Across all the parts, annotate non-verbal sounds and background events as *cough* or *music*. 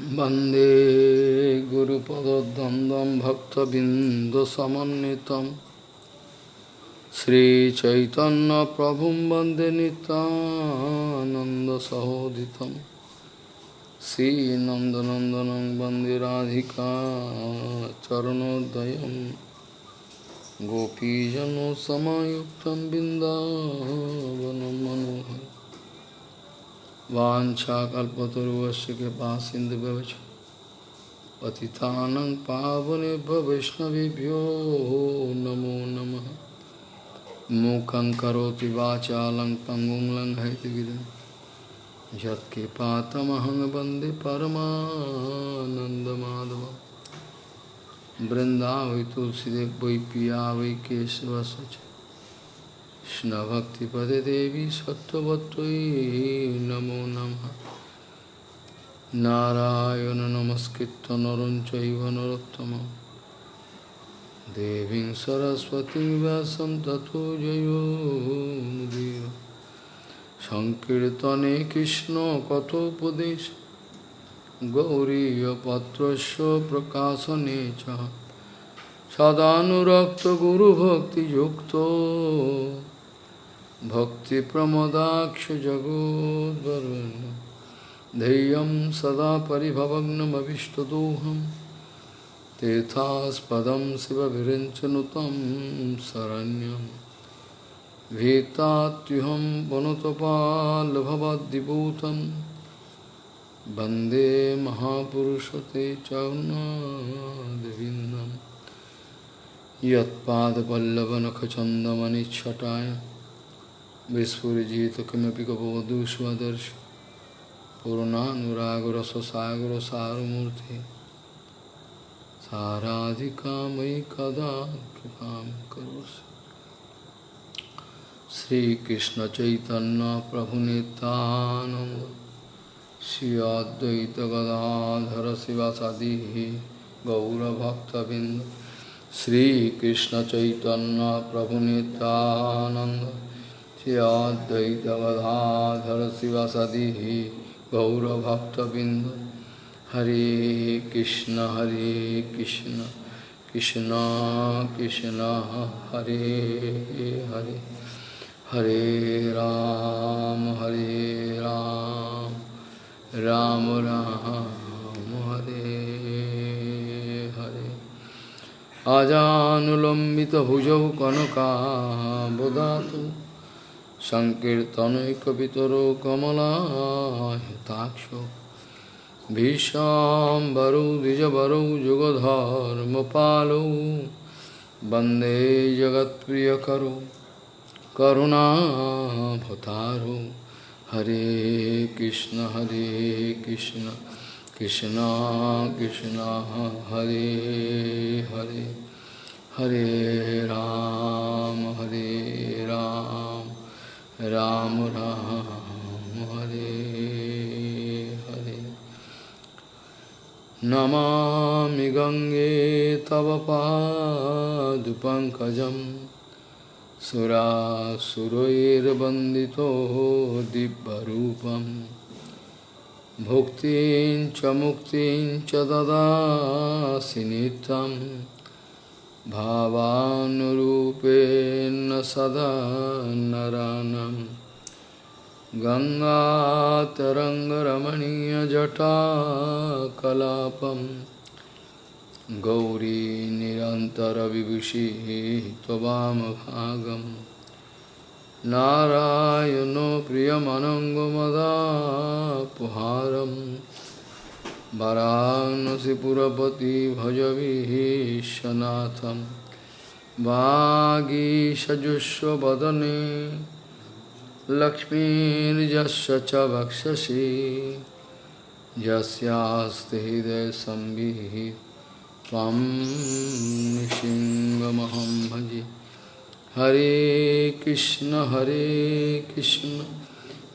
वंदे गुरुपदद्वन्द्वं भक्तबिन्दुसमन्वितं श्रीचैतन्यप्रभुं वंदे नितानन्दसहोदितं श्रीनन्दनन्दनं वंदे राधिका चरणोदयं गोपीजनसमायुक्तं बिन्दावनं मनोहरम् वाछाकल्पतरुवस्य कृपा सिंधु व्यवच पतितानं पावनेभ्य वैष्णवेभ्यो नमो नमः। मूकं करोति वाचालं पङ्गुं लङ्घयतिगिरिं यत्कृपातमहं वंदे तुलसीदेव वै पिया वै কৃষ্ণভক্তিপদে দেবী সত্যবতই নমো নম। নারায়ণ নমস্কৃত নরম চৈব নরোত্তম। দেবী সরস্বতী ব্যাসম তথো জয়োদীর সংকীর্তনে কৃষ্ণ কথোপদেশ। গৌরীপত্র প্রকাশনে চ। সদানুরক্ত গুরুভক্তিযুক্ত। भक्तिप्रमदाक्षजगोद्वरुन् धैर्यं सदा परिभवग्नमविष्टदोहं। तीर्थास्पदं शिवविरिञ्चनुतं शरण्यं। भीतात्युहं वनुतपाल्भवद्दिभूतं वंदे महापुरुषते चौनादिविन्दम् यत्पादपल्लवनखचन्दमनिच्छटाय। विस्फुरिजित किमपि गपवधू स्वदर्श पूर्णानुरागरससागरसारमूर्ति साराधिका मयि कदा कृपां करोसि श्रीकृष्णचैतन्यप्रभुनितानन्द श्री अद्वैतगदाधर शिवसदिः गौरभक्तबिन्द श्रीकृष्ण चैतन्य प्रभु नित्यानंद श्री गदाधर शिवसदी गौरभक्तबिंद हरे कृष्ण हरे कृष्ण कृष्ण कृष्ण, हरे हरे। हरे राम हरे राम राम राम, हरे हरे। आजानुलम्बितभुजौ कनकाबुदातु संकीर्तनैकपितरो कमलायताक्षो वंदे जगत प्रिय वंदे करुणा करुणाभतारो हरे कृष्ण हरे कृष्ण कृष्ण कृष्ण, हरे हरे। हरे राम हरे Ram. Ram Ram Hare Hare Namami Gange Tava Padupankajam Sura Suroir Bandito Dibbarupam भुक्तिं च मुक्तिं च ददासि नित्यं भावानुरूपेण सदा नरानं गङ्गातरङ्गरमणीयजटाकलापं गौरी निरन्तरविभूषिः त्ववामभागम् नारायणो प्रियमनङ्गमदापुहारं वरानसिपुरपति भजविशनाथं वागीषजुष्वदने लक्ष्मीर्यस्य च वक्षसि। यस्यास्ति हृदयसंविः त्वं नृसिंहमहं भजे। Hare Krishna Hare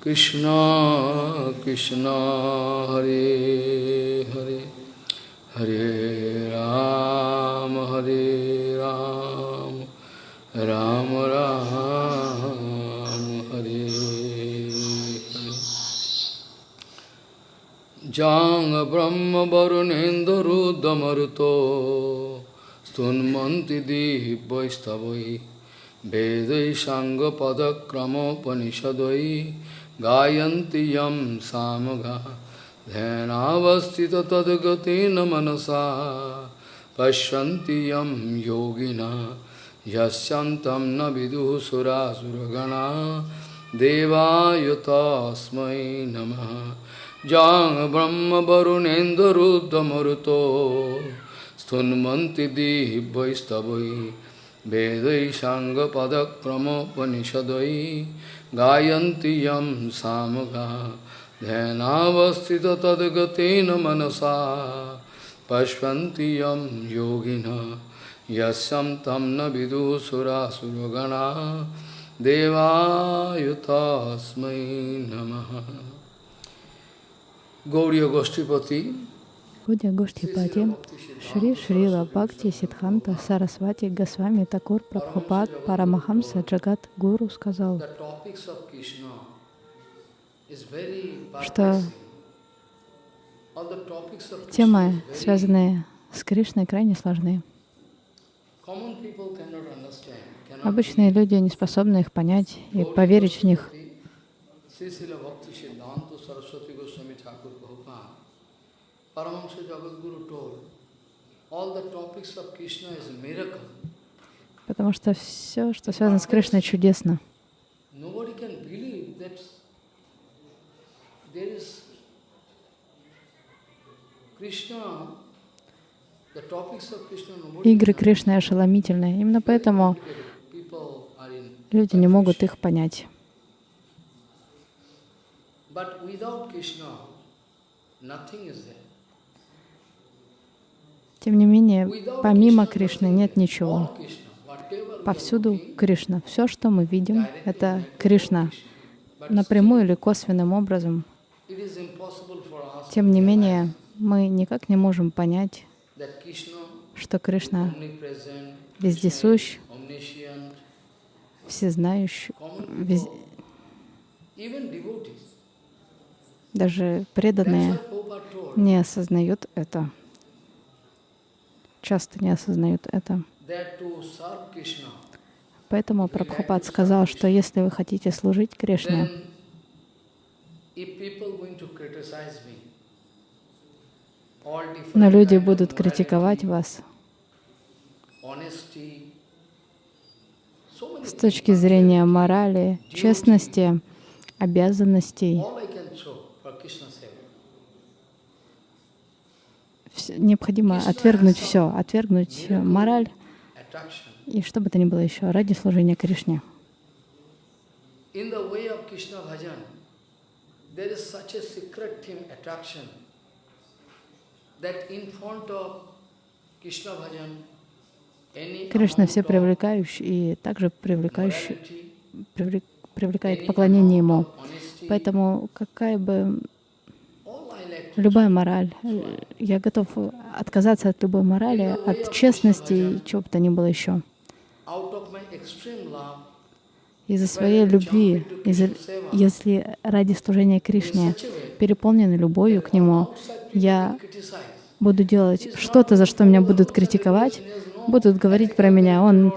কৃষ্ণ কৃষ্ণ হরে হরে হরে রাম হরে রাম রাম রাম, হরে যাং ব্রহ্ম বরুণেন্দুদমরুত স্তন্মন্তি দিব্যৈস্তবৈ বেদৈ সাঙ্গপদক্রমোপনিষদৈ गायन्ति यं सामगा ध्यानावस्थित तद्गतेन मनसा पश्यन्ति यं योगिना यस्यन्तं न विदुः सुरासुरगणा देवाय तस्मै नमः जां ब्रह्मवरुणेन्दुरुद्रमरुतो स्तुन्वन्ति दिवैस्तवै वेदै साङ्गपदक्रमोपनिषदै gayanti yam samaga dhyanavastita tadgatena manasa pashvanti yam yogina yasyam tamna vidu sura suragana devayutasmai namaha Gauriya Goshtipati Гудя Гоштипати, Шри Шрила Бхакти Сидханта Сарасвати Госвами Такур Прабхупад Парамахамса Джагат Гуру сказал, что темы, связанные с Кришной, крайне сложны. Обычные люди не способны их понять и поверить в них. Sri Srila Bhakti Siddhanta Saraswati Goswami Thakur Prabhupada, Paramahamsa Jagadguru told, all the topics of Krishna is a miracle. Потому что все, что связано с Кришной, чудесно. Игры Кришны ошеломительны. Именно поэтому люди не могут их понять. But without Krishna, nothing is there. Тем не менее, помимо Кришны нет ничего. Повсюду Кришна. Все, что мы видим, это Кришна. Напрямую или косвенным образом. Тем не менее, мы никак не можем понять, что Кришна вездесущ, всезнающий, вез- даже преданные не осознают это. Часто не осознают это. Поэтому Прабхупад сказал, что если вы хотите служить Кришне, но люди будут критиковать вас. с точки зрения морали, честности, обязанностей, all I can show for Krishna seva. Вс- необходимо отвергнуть все, отвергнуть мораль и что бы то ни было еще ради служения Кришне. Кришна все привлекающий и также привлекающий, привлек- привлекает поклонение Ему. Поэтому какая бы all I like to любая мораль, я готов отказаться от любой морали, от честности и чего бы то ни было еще. Из-за своей любви, из-за, если ради служения Кришне переполнены любовью к Нему, я буду делать что-то, за что меня будут критиковать, будут говорить про меня, он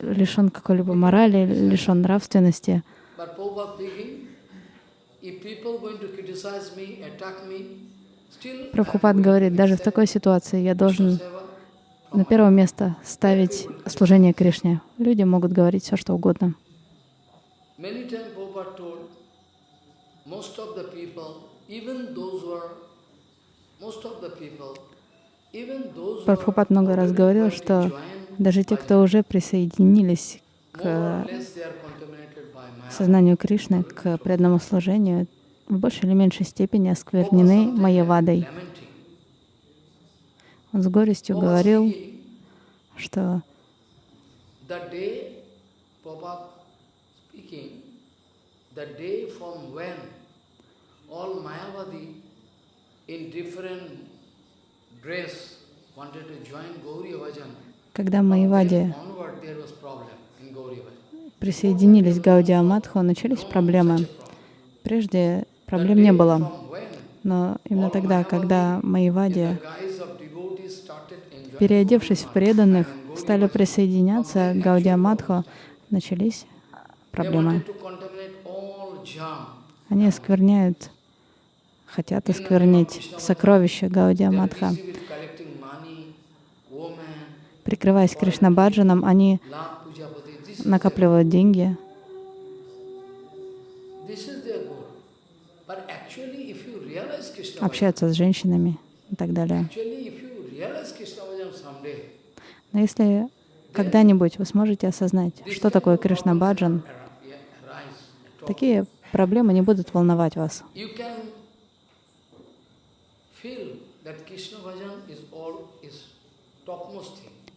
лишен какой-либо морали, лишен нравственности. Прабхупад говорит, даже в такой ситуации я должен на первое место ставить служение Кришне. Люди могут говорить все, что угодно. Прабхупад много раз говорил, что даже те, кто уже присоединились к сознанию Кришны, к преданному служению, в большей или меньшей степени осквернены Майявадой. Lamenting. Он с горестью говорил, что когда from Присоединились к Гаудиаматху, начались проблемы. Прежде проблем не было. Но именно тогда, когда enjoying переодевшись в преданных, стали присоединяться к Гаудия Мадху, начались проблемы. Они оскверняют, хотят осквернить сокровища Гаудия Мадха. Прикрываясь Кришнабаджаном, они Lord Pujapati. This is, накапливают деньги, общаются с женщинами и так далее. Но если когда-нибудь вы сможете осознать, что такое Кришна Баджан, такие проблемы не будут волновать вас.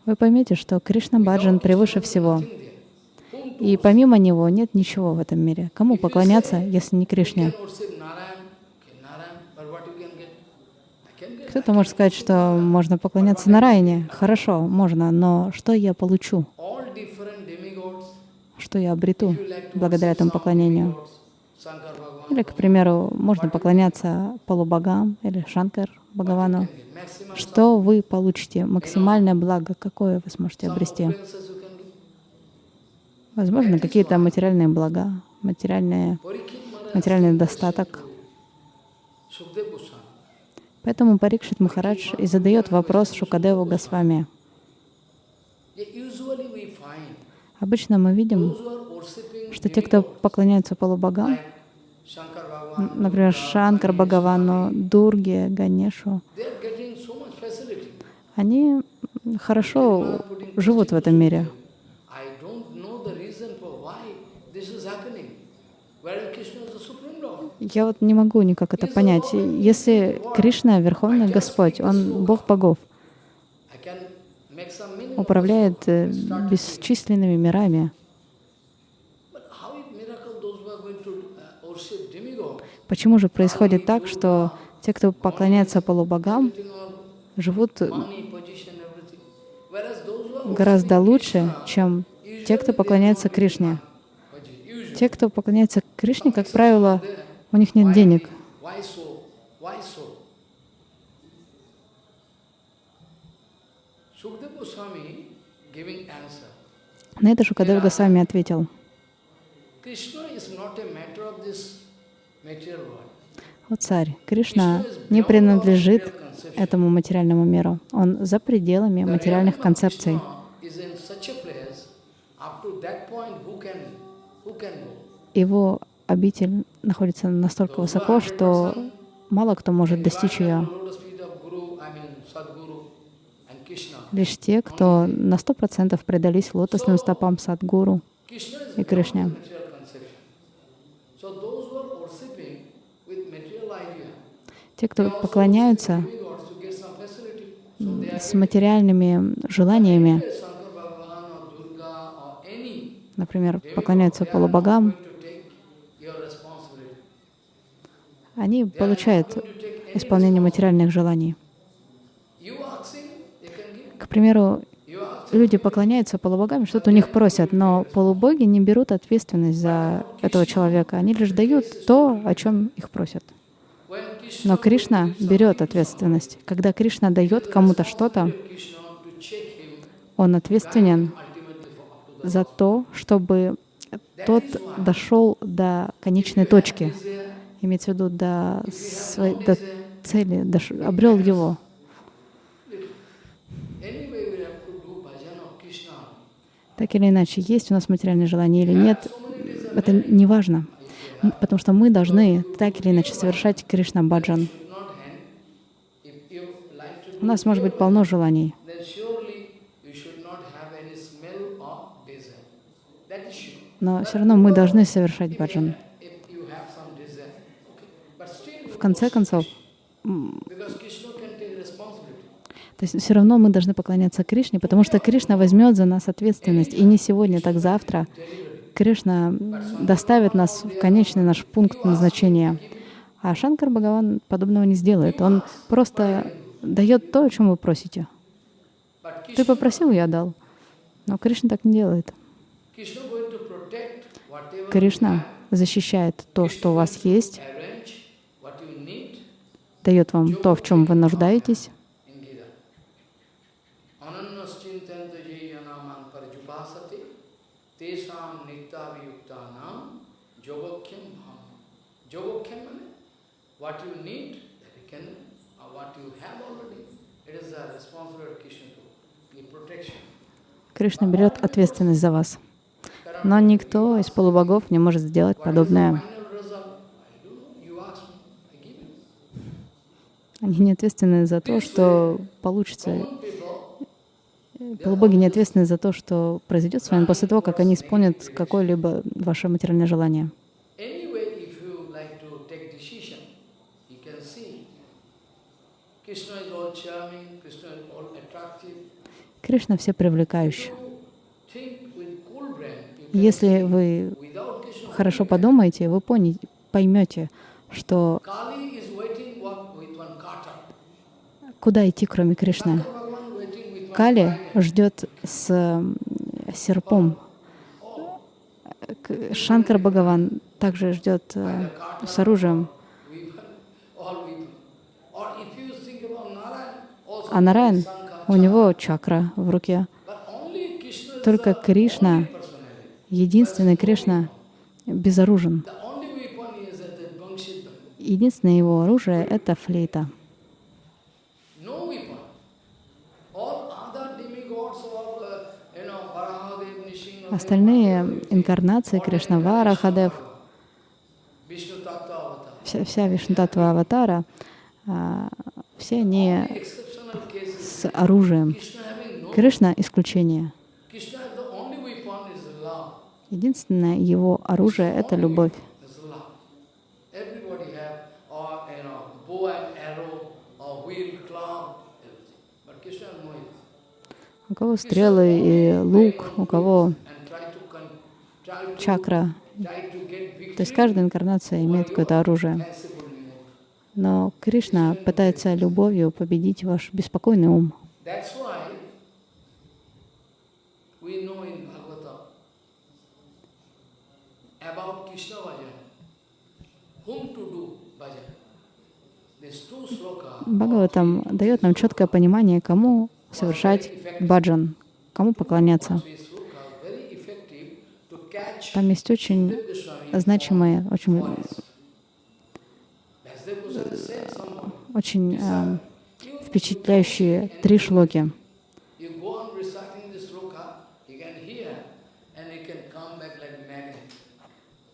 Вы поймете, что Кришна Баджан превыше всего. nothing there. Whom to И помимо него нет ничего в этом мире. Кому поклоняться, если не Кришне? Кто-то может сказать, что можно поклоняться Нараяне. Хорошо, можно, но что я получу? Что я обрету благодаря этому поклонению? Или, к примеру, можно поклоняться полубогам или Шанкар Бхагавану. Что вы получите? Максимальное благо, какое вы сможете обрести? opulences you can get. Возможно, какие-то материальные блага, материальные, материальный достаток. Поэтому Парикшит Махарадж и задает вопрос Шукадеву Госвами. Обычно мы видим, что те, кто поклоняются полубогам, например, Шанкар Бхагавану, Дурге, Ганешу, они хорошо живут в этом мире. I don't know the reason for why this is happening. Whereas Krishna is the Supreme Lord. Я вот не могу никак это понять. Если Кришна — Верховный Господь, Он Бог богов, управляет э, бесчисленными мирами. Uh? Почему же происходит так, что те, кто поклоняется полубогам, живут гораздо лучше, чем те, кто поклоняется Кришне. Те, кто поклоняется Кришне, как правило, у них нет денег. На это Шукадев Госвами ответил. О царь, Кришна не принадлежит этому материальному миру. Он за пределами материальных концепций. Его обитель находится настолько высоко, что мало кто может достичь ее. Лишь те, кто на сто процентов предались лотосным стопам Садгуру и Кришне. Те, кто поклоняются с материальными желаниями, например, поклоняются полубогам, они получают исполнение материальных желаний. К примеру, люди поклоняются полубогам, что-то у них просят, но полубоги не берут ответственность за этого человека. Они лишь дают то, о чем их просят. Но Кришна берет ответственность. Когда Кришна дает кому-то что-то, он ответственен ultimately for up to the за то, чтобы тот дошел до конечной точки, имеется в виду до, своей, до цели, дош- обрел его. Так или иначе, есть у нас материальное желание или нет, это не важно, потому что мы должны так или иначе совершать Кришна Баджан. У нас может быть полно желаний, then surely you should not have any smell of desire. That is sure. Но все равно мы должны совершать баджан. В конце концов, то есть все равно мы должны поклоняться Кришне, потому что Кришна возьмет за нас ответственность. И не сегодня, так завтра. Кришна доставит нас в конечный наш пункт назначения. А Шанкар Бхагаван подобного не сделает. Он просто дает то, о чем вы просите. Ты попросил, я дал. Но Кришна так не делает. Krishna going to protect whatever you Кришна защищает то, что у вас есть, дает вам то, в чем вы нуждаетесь. Кришна берет ответственность за вас. Но никто из полубогов не может сделать подобное. Они не ответственны за то, что получится. Полубоги не ответственны за то, что произойдет с вами после того, как они исполнят какое-либо ваше материальное желание. Кришна все привлекающий. You think with cool brain, you can Если вы хорошо подумаете, вы поймете, что куда идти, кроме Кришны. Кали ждет с серпом. Шанкар Бхагаван также ждет э, с оружием. А Нараян, у него чакра в руке. Только Кришна. Единственный Кришна, безоружен. Единственное его оружие — это флейта. Uh, Остальные инкарнации Кришна, Вара, Хадев, вся, вся Вишнутатва Аватара, а, все они с оружием. Кришна — исключение. Krishna, the only weapon is love. Единственное его оружие — это любовь. No it. У кого стрелы и лук, у кого чакра. То есть каждая инкарнация имеет какое-то оружие. Но Кришна пытается любовью победить ваш беспокойный ум. Бхагаватам дает нам четкое понимание, кому совершать баджан, кому поклоняться. Там есть очень значимые, очень, очень э, впечатляющие три шлоки. you go on reciting this sloka, you can hear and you can come back like magnet.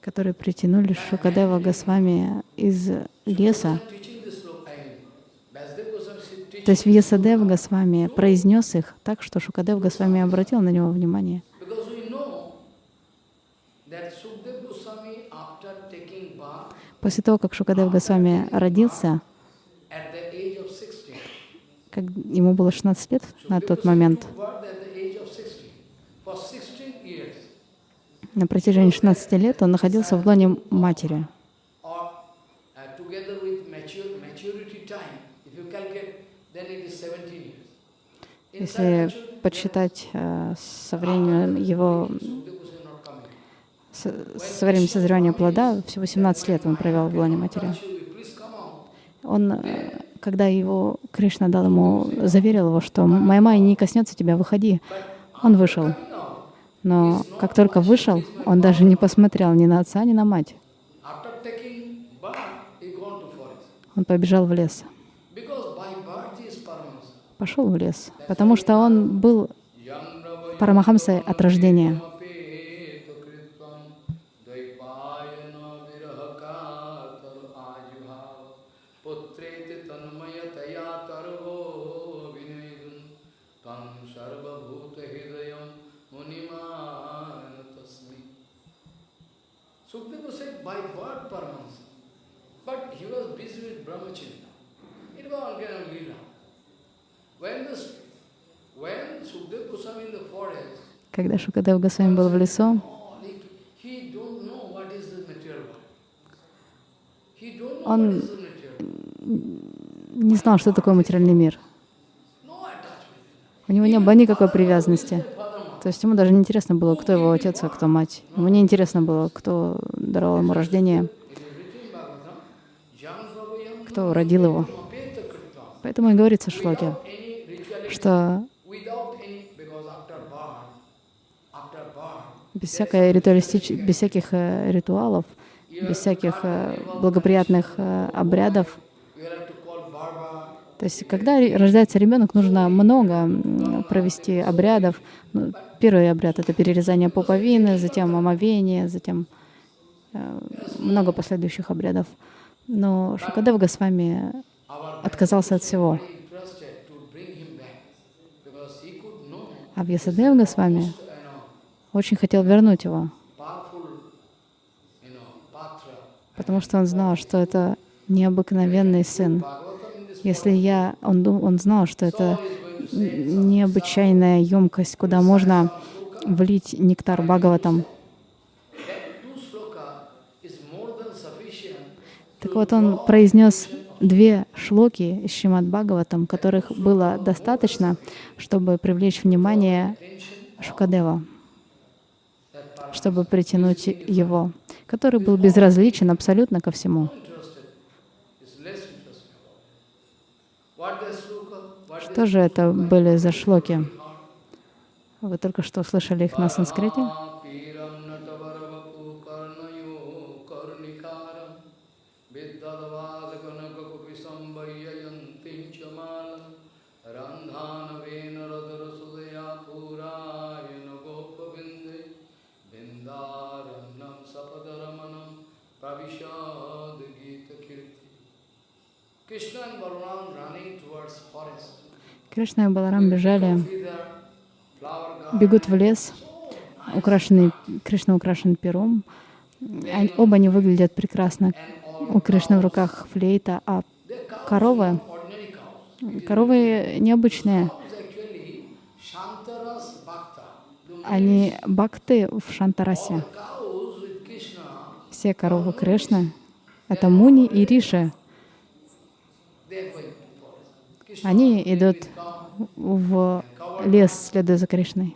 Которые притянули Шукадева Госвами из леса. То есть Вьясадев Госвами произнес их так, что Шукадев Госвами обратил на него внимание. После того, как Шукадев Госвами родился, at the age of 60, как ему было 16 лет на тот момент, took birth at the age of 60. For 16 years, на протяжении 16 лет он находился в лоне матери. or together with mature, maturity time, if you calculate, then it is 17 years. Inside Если подсчитать э, со временем его, со временем созревания плода, всего 17 лет он провел в лоне матери. Он, э, когда его Кришна дал ему, заверил его, что «Моя майя не коснется тебя, выходи», он вышел. Но как только вышел, он даже не посмотрел ни на отца, ни на мать. Он побежал в лес. Пошел в лес, потому что он был Парамахамсой от рождения. By birth Paramahansa, but he was busy with brahmacharya. It was Angana Leela. When the when Sukdev Goswami in the forest, Когда Шукадев Госвами был в лесу, oh, Он- не знал, что такое материальный мир. У него не было никакой привязанности. То есть ему даже не интересно было, кто его отец, а кто мать. Ему не интересно было, кто даровал ему рождение, кто родил его. Поэтому и говорится в шлоке, что без, всякой ритуалистич... без всяких э, ритуалов, без всяких э, благоприятных э, обрядов. То есть, когда рождается ребенок, нужно много провести обрядов. Ну, Первый обряд — это перерезание пуповины, затем омовение, затем э, много последующих обрядов. Но Шукадев Госвами отказался от всего. А Вьясадев Госвами очень хотел вернуть его, потому что он знал, что это необыкновенный сын. Если я, он, он знал, что это необычайная емкость, куда можно влить нектар Бхагаватам. Так вот, он произнес две шлоки из Шримад Бхагаватам, которых было достаточно, чтобы привлечь внимание Шукадева, чтобы притянуть его, который был безразличен абсолютно ко всему. interested is less interested about it. What the sloka, what Что же это были за шлоки? Вы только что слышали их на санскрите? Krishna and Balaram. Кришна и Баларам бежали, бегут в лес, украшенный, Кришна украшен пером. Оба они выглядят прекрасно. У Кришны в руках флейта, а коровы, коровы необычные. Они бхакты в Шантарасе. Все коровы Кришны — это Муни и Риши. they are going to forest. Krishna Они идут в лес, следуя за Кришной.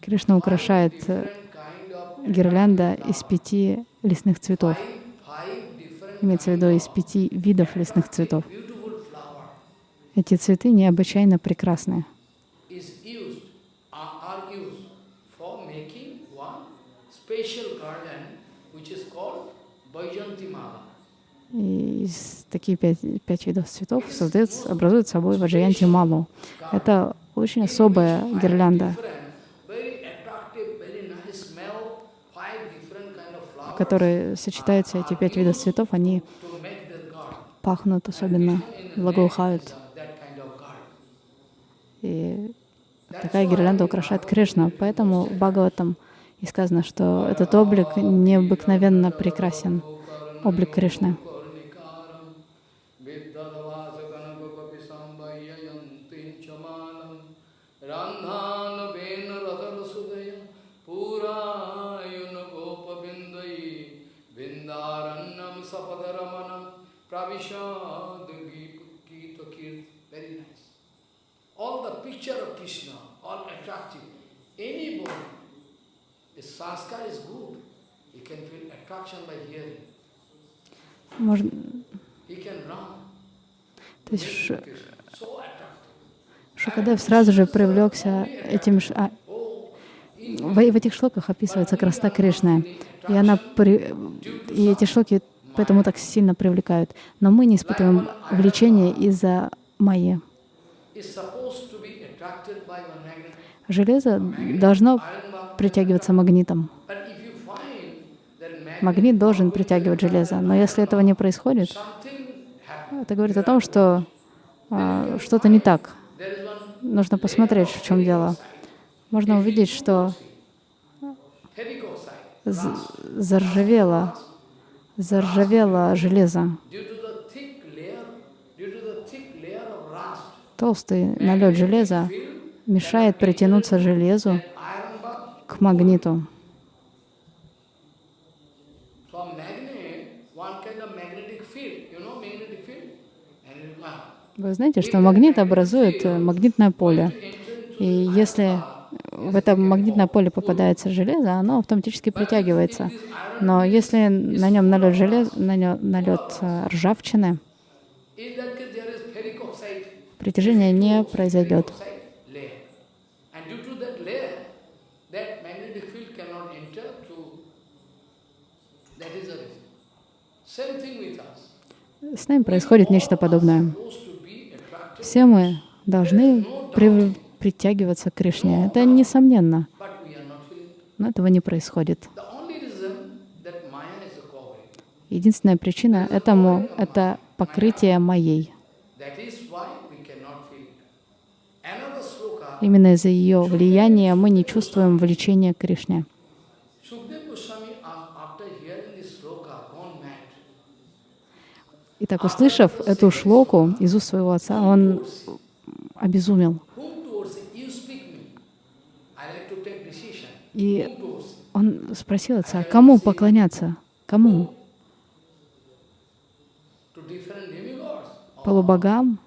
Кришна украшает э, гирлянда из пяти лесных цветов. Имеется в виду из пяти видов лесных цветов. Эти цветы необычайно прекрасны. garland which is called Vajanti Mala. И из такие пять, пять видов цветов создают, образуют собой ваджаянти малу. Это очень особая гирлянда, в которой сочетаются эти пять видов цветов. Они пахнут особенно, благоухают. И такая гирлянда украшает Кришну. Поэтому в Бхагаватам и сказано, что этот облик необыкновенно прекрасен, облик Кришны. Можно... He can run. То есть Ш-. Шукадев сразу же привлекся этим... а, в, в этих шлоках описывается красота Кришны. И, она при... и эти шлоки поэтому так сильно привлекают. Но мы не испытываем влечения из-за майи. Железо должно притягиваться магнитом. Магнит должен притягивать железо. Но если этого не происходит, это говорит о том, что а, что-то не так. Нужно посмотреть, в чем дело. Можно увидеть, что заржавело, заржавело железо. Толстый налет железа мешает притянуться железу к магниту. ah. Вы знаете, что магнит образует э, магнитное поле. И если в это магнитное поле попадается железо, оно автоматически притягивается. Но если на нем налет желез, на нем налет э, ржавчины, притяжение не произойдет. С нами происходит нечто подобное. Все мы должны при- притягиваться к Кришне. Это несомненно, но этого не происходит. Единственная причина этому — это покрытие моей. Именно из-за ее влияния мы не чувствуем влечения к Кришне. Итак, услышав эту шлоку из уст своего отца, он обезумел. Whom towards it? You speak me. I like to take decision. И он спросил отца, кому поклоняться? Кому? Полубогам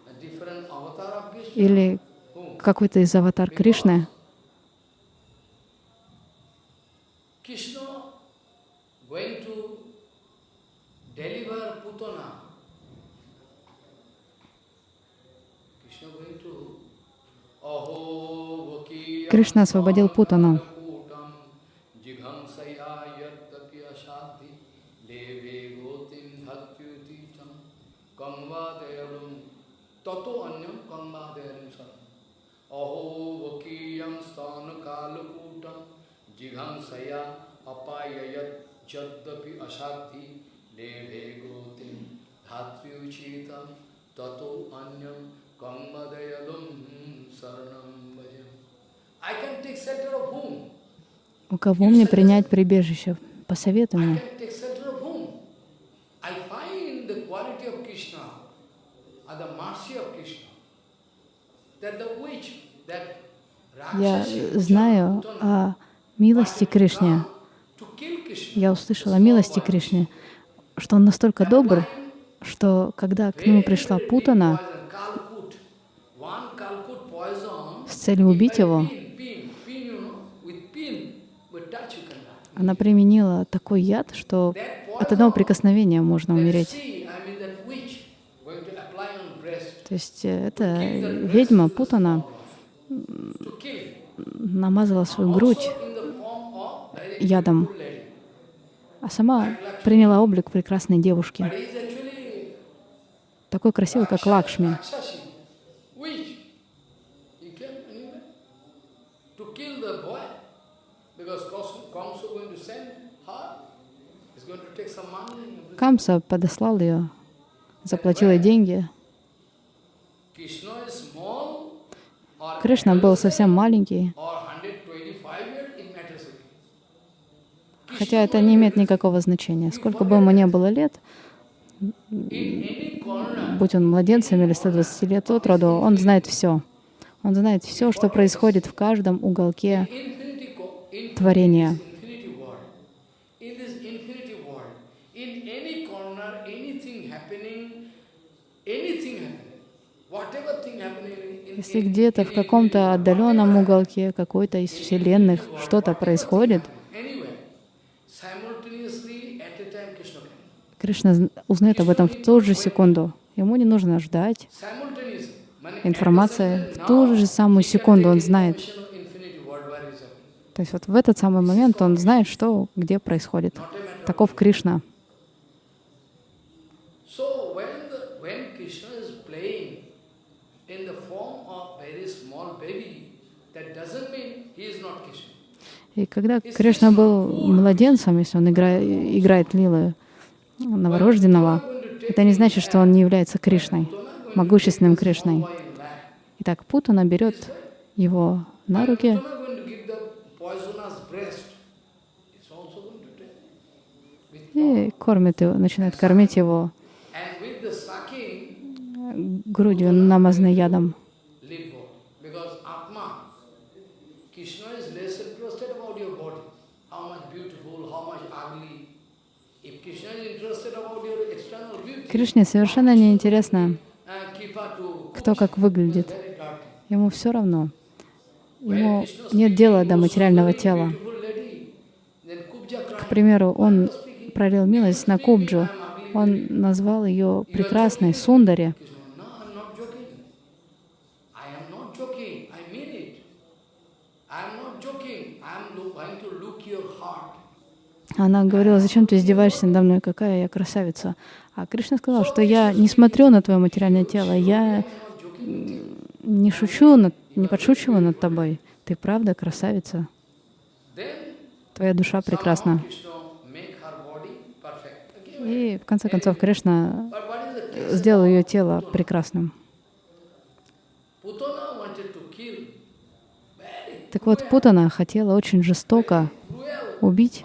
или какой-то из аватар Кришны? Кришна освободил Путану. Tato anyam kangvadayalum saram aho vakiyam sthana kalakutam jighamsaya apayayat jaddapi ashadhi leve gotim dhatyuchitam tato anyam kangvadayalum saranam bhajam I can take shelter of whom? У кого мне принять прибежище? Посоветуй мне. can take shelter of whom? I find the quality of Krishna, or the mercy of Krishna, that the witch, that Я знаю о милости Кришне. Я услышала о милости Кришне, что он настолько добр, что когда к нему пришла Путана с целью убить его, она применила такой яд, что от одного прикосновения можно умереть. sea, I mean that witch, going to apply on breast, То есть э, эта ведьма Путана намазала свою грудь ядом, а сама приняла облик прекрасной девушки, такой красивой, как Лакшми. Камса подослал ее, заплатил ей деньги. Krishna is small or Кришна был совсем маленький, or 125 years, it matters. хотя это не имеет никакого значения. Сколько бы ему не было лет, будь он младенцем или 120 лет от роду, он знает все. Он знает все, что происходит в каждом уголке творения. Если где-то в каком-то отдаленном уголке какой-то из вселенных что-то происходит. Кришна зн- узнает об этом в ту же секунду. Ему не нужно ждать. Информация в ту же самую секунду он знает. То есть вот в этот самый момент он знает, что где происходит. Таков Кришна. So when the, when Krishna is playing in the form of very small baby, that doesn't mean he is not Krishna. И когда Кришна был младенцем, если он игра- играет лилы новорожденного, это не значит, что он не является Кришной, могущественным Кришной. Итак, Путана берет его на руки и кормит его, начинает кормить его грудью, намазанной ядом. Кришне совершенно не интересно, Kripa to кто как выглядит. Ему все равно. ему нет дела до материального тела. К примеру, он пролил милость на Кубджу. Он назвал ее прекрасной Сундари. Она говорила, зачем ты издеваешься надо мной, какая я красавица. А Кришна сказал, что я не смотрю на твое материальное тело, я не шучу, над, не подшучиваю над тобой. Ты правда красавица. Твоя душа прекрасна. И в конце концов Кришна сделал ее тело прекрасным. Так вот, Путана хотела очень жестоко убить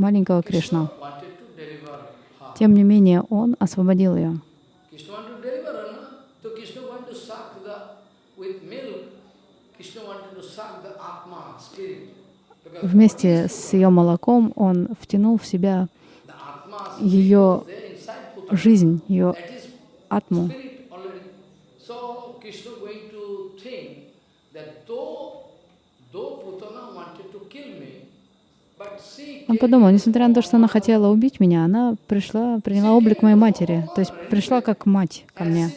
маленького Кришну. Тем не менее, он освободил ее. Вместе с ее молоком он втянул в себя ее жизнь, ее атму. Он подумал, несмотря на то, что она хотела убить меня, она пришла, приняла облик моей матери, то есть пришла как мать ко мне.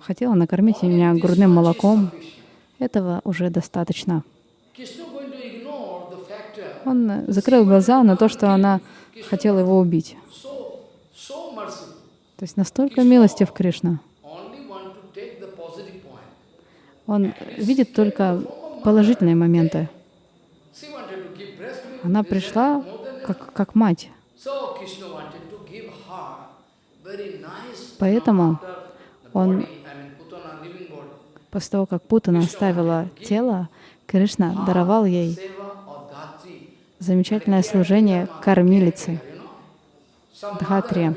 Хотела накормить меня грудным молоком. Этого уже достаточно. Он закрыл глаза на то, что она хотела его убить. То есть настолько милостив Кришна. Он видит только положительные моменты. Она пришла как, как мать. Поэтому он, после того, как Путана оставила тело, Кришна даровал ей замечательное служение кормилицы, Дхатри.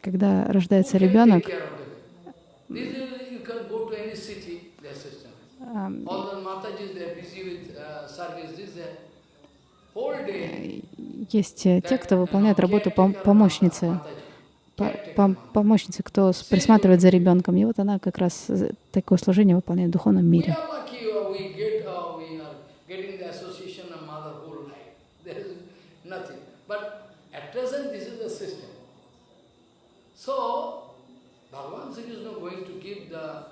Когда рождается ребенок, есть те, кто выполняет работу помощницы, помощницы, кто присматривает за ребенком. И вот она как раз такое служение выполняет в духовном мире. *laughs* So, Bhagavan Sri Krishna going to give the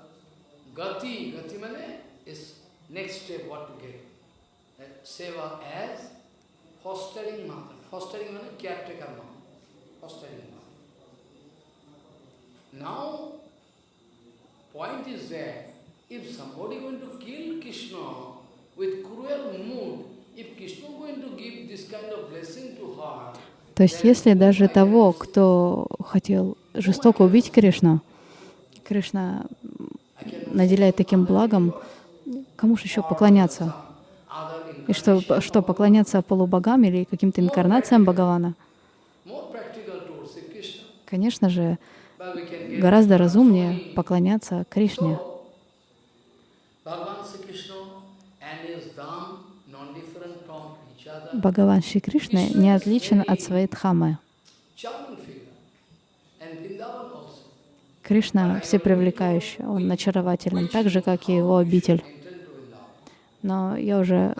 gati, gati means is next step what to. That seva as fostering mother. Fostering means caretaker mom. Fostering mom. Now, point is that if somebody going to kill Krishna with cruel mood, if Krishna going to give this kind of blessing to her, То есть если даже того, кто хотел жестоко убить Кришну, Кришна наделяет таким благом, кому же еще поклоняться? И что, что поклоняться полубогам или каким-то инкарнациям Бхагавана? Конечно же, гораздо разумнее поклоняться Кришне. Бхагаван Шри Кришна не отличен от своей Дхамы. Кришна всепривлекающий, он очарователен, так же, как и его обитель. Но я уже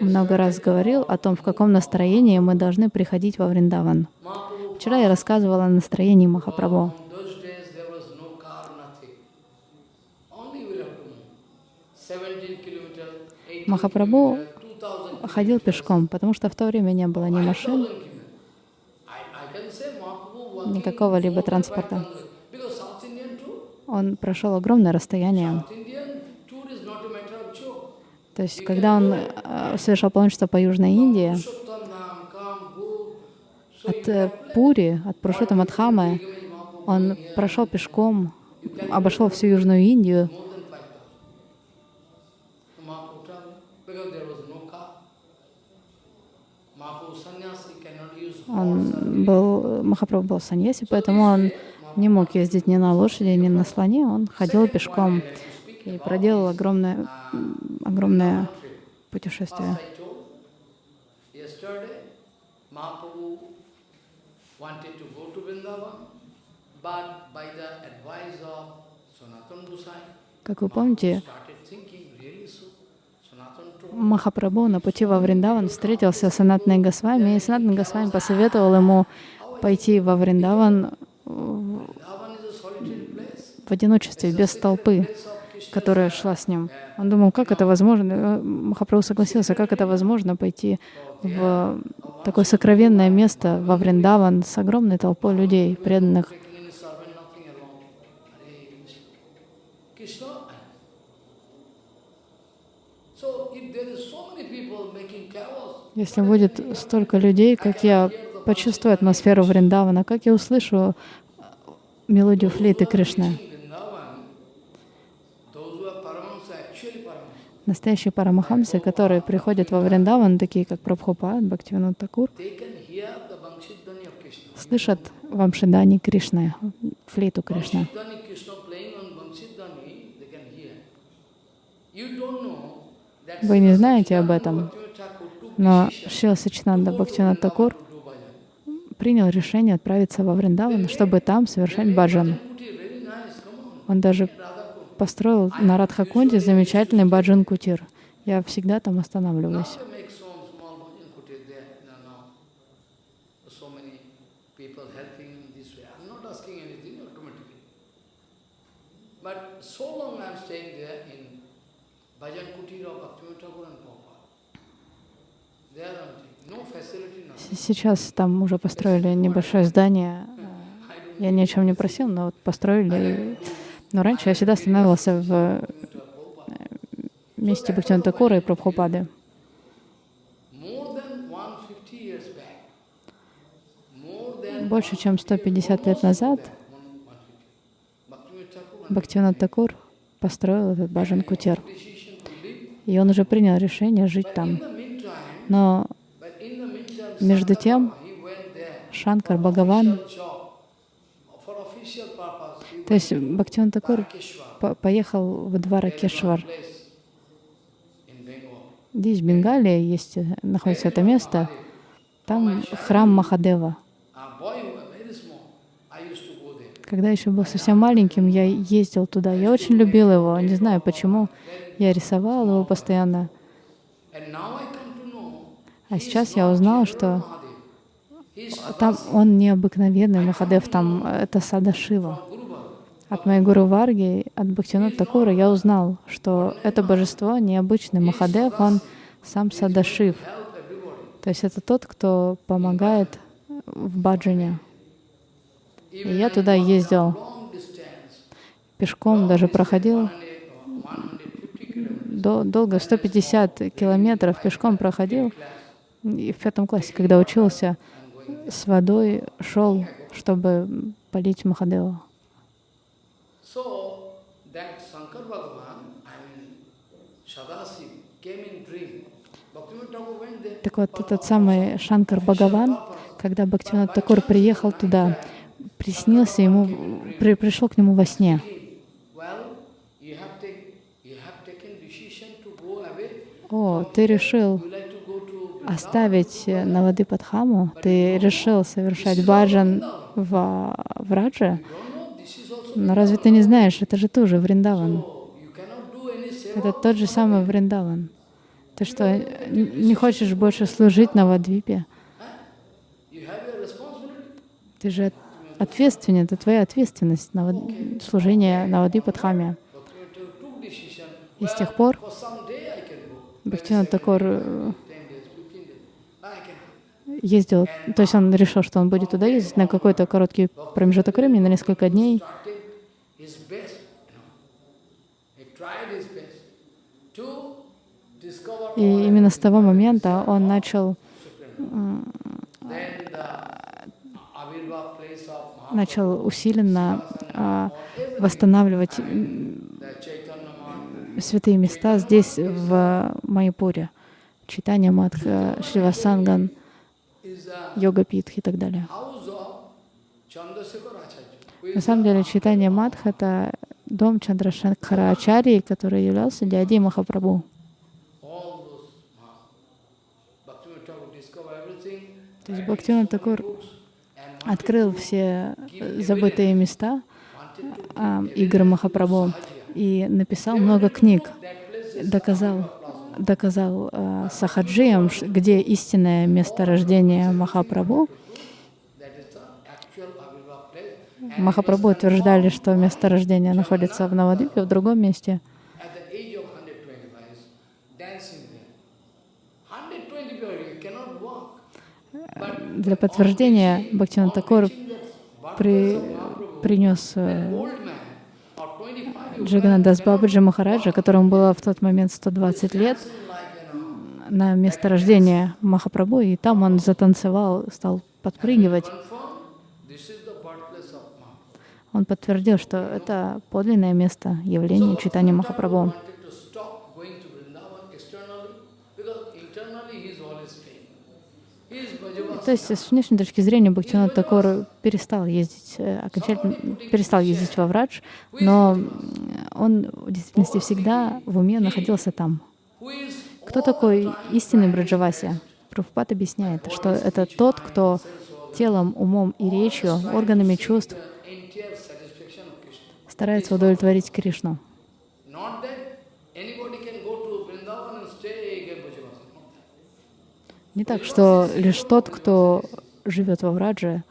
много раз говорил о том, в каком настроении мы должны приходить во Вриндаван. Вчера я рассказывала о настроении Махапрабху. Махапрабху ходил пешком, потому что в то время не было ни машин, ни какого-либо транспорта. Он прошел огромное расстояние. То есть, когда он э, совершал паломничество по Южной Индии, от э, Пури, от Пурушота Мадхамы, он прошел пешком, обошел всю Южную Индию, Он был, Махапрабху был саньяси, поэтому он не мог ездить ни на лошади, ни на слоне, он ходил пешком и проделал огромное, огромное путешествие. Как вы помните, Махапрабху на пути во Вриндаван встретился с Санатной Госвами, и Санатна Госвами посоветовал ему пойти во Вриндаван в одиночестве, без толпы, которая шла с ним. Он думал, как это возможно? Э, Махапрабху согласился, как это возможно пойти в такое сокровенное место во Вриндаван с огромной толпой людей, преданных. Если будет столько людей, как я почувствую атмосферу Вриндавана, как я услышу мелодию флейты Кришны. Настоящие парамахамсы, которые приходят во Вриндаван, такие как Прабхупад, Бхактивинод Такур, слышат вамшидани Кришны, флейту Кришны. Вы не знаете об этом, но Шила Сачинанда Бхактивинод Такур Vrindavan to do bhajan. Принял решение отправиться во Вриндаван, чтобы там совершать баджан. Он даже построил на Радхакунде замечательный баджан кутир. Я всегда там останавливаюсь. Сейчас там уже построили небольшое здание. Я ни о чем не просил, но вот построили. Но раньше я всегда останавливался в Prabhupada. месте Бхактивинода Такура и Прабхупады. More than 150 years back, more than Больше чем 150 лет назад 150, Bhaktivinoda Thakur Бхактивинод Такур построил этот to live. И он уже принял решение жить там. Но but in the meantime, Между тем, Шанкар Бхагаван, то есть to Такур поехал в Дваракешвар. Здесь, в Бенгалии, есть, находится это место. Там храм Махадева. Когда еще был совсем маленьким, я ездил туда. Я очень любил его. Не знаю почему. Я рисовал его постоянно. And now I come to know, А сейчас я узнал, что там он необыкновенный Махадев, там э, это Сада Шива. Guru Baba. От моей гуру Варги, от Бхактинот Такура я узнал, что это божество необычный Махадев, он сам Садашив. То есть это тот, кто помогает в баджане. И я туда ездил пешком, даже проходил 100, 150 kilometers. до, долго, 150 километров пешком проходил. И в пятом классе, когда учился, с водой шел, чтобы полить Махадева. Так вот, этот самый Шанкар Бхагаван, когда Бхактивинод Такур приехал туда, приснился ему, при, пришел к нему во сне. О, ты решил You like to go to оставить э, Навады Падхаму, ты решил совершать баджан в, в Радже, но разве ты не знаешь, это же тоже Вриндаван. Это тот же самый Вриндаван. Ты что, не хочешь больше служить на Вадвипе? Ты же ответственен, это твоя ответственность на служение на Вади Падхаме. И с тех пор For some day I can go. Бхактивинод Такур э, 10 days, 15 days. I can go. Ездил, то есть он решил, что он будет туда ездить на какой-то короткий промежуток времени, на несколько дней. И именно с того момента он начал, начал усиленно а, восстанавливать святые места здесь, в Майпуре. Читание Мадха, Шривасанган, Йога Питх и так далее. На самом деле, читание Мадх — это дом Чандрашанкара Ачарьи, который являлся дядей Махапрабху. То есть Бхактивинод Такур открыл все забытые места а, игр Махапрабху и написал много книг, доказал, доказал а, Сахаджиям, где истинное место рождения Махапрабху. Махапрабху утверждали, что место рождения находится в Навадвипе, в другом месте. Для подтверждения Бхактиван Такур при, принес э, Джаганадас Бабаджи Махараджа, которому было в тот момент 120 лет, на место рождения Махапрабху, и там он затанцевал, стал подпрыгивать. Он подтвердил, что это подлинное место явления читания Махапрабху. То есть с внешней точки зрения Бхактивинод Такор перестал ездить, э, окончательно перестал ездить во Врадж, но он в действительности всегда в уме находился там. Кто такой истинный Браджаваси? Прабхупад объясняет, что это тот, кто телом, умом и речью, органами чувств старается удовлетворить Кришну. Не так, что лишь тот, кто живет во Врадже,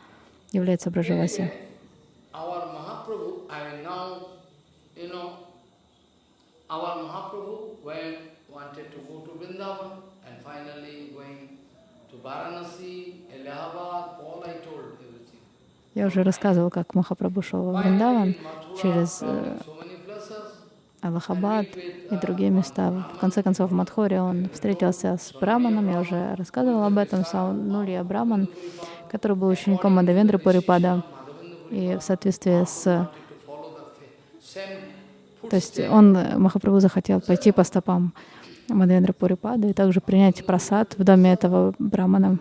является Браджаваси. Я уже рассказывал, как Махапрабху шел во Вриндаван через э, Аллахабад и другие места. В конце концов, в Мадхоре он встретился с Браманом, я уже рассказывала об этом, Саунулия Браман, который был учеником Мадавендры Пурипада. И в соответствии с... То есть он, Махапрабху, захотел пойти по стопам Мадавендры Пурипада и также принять просад в доме этого Брамана.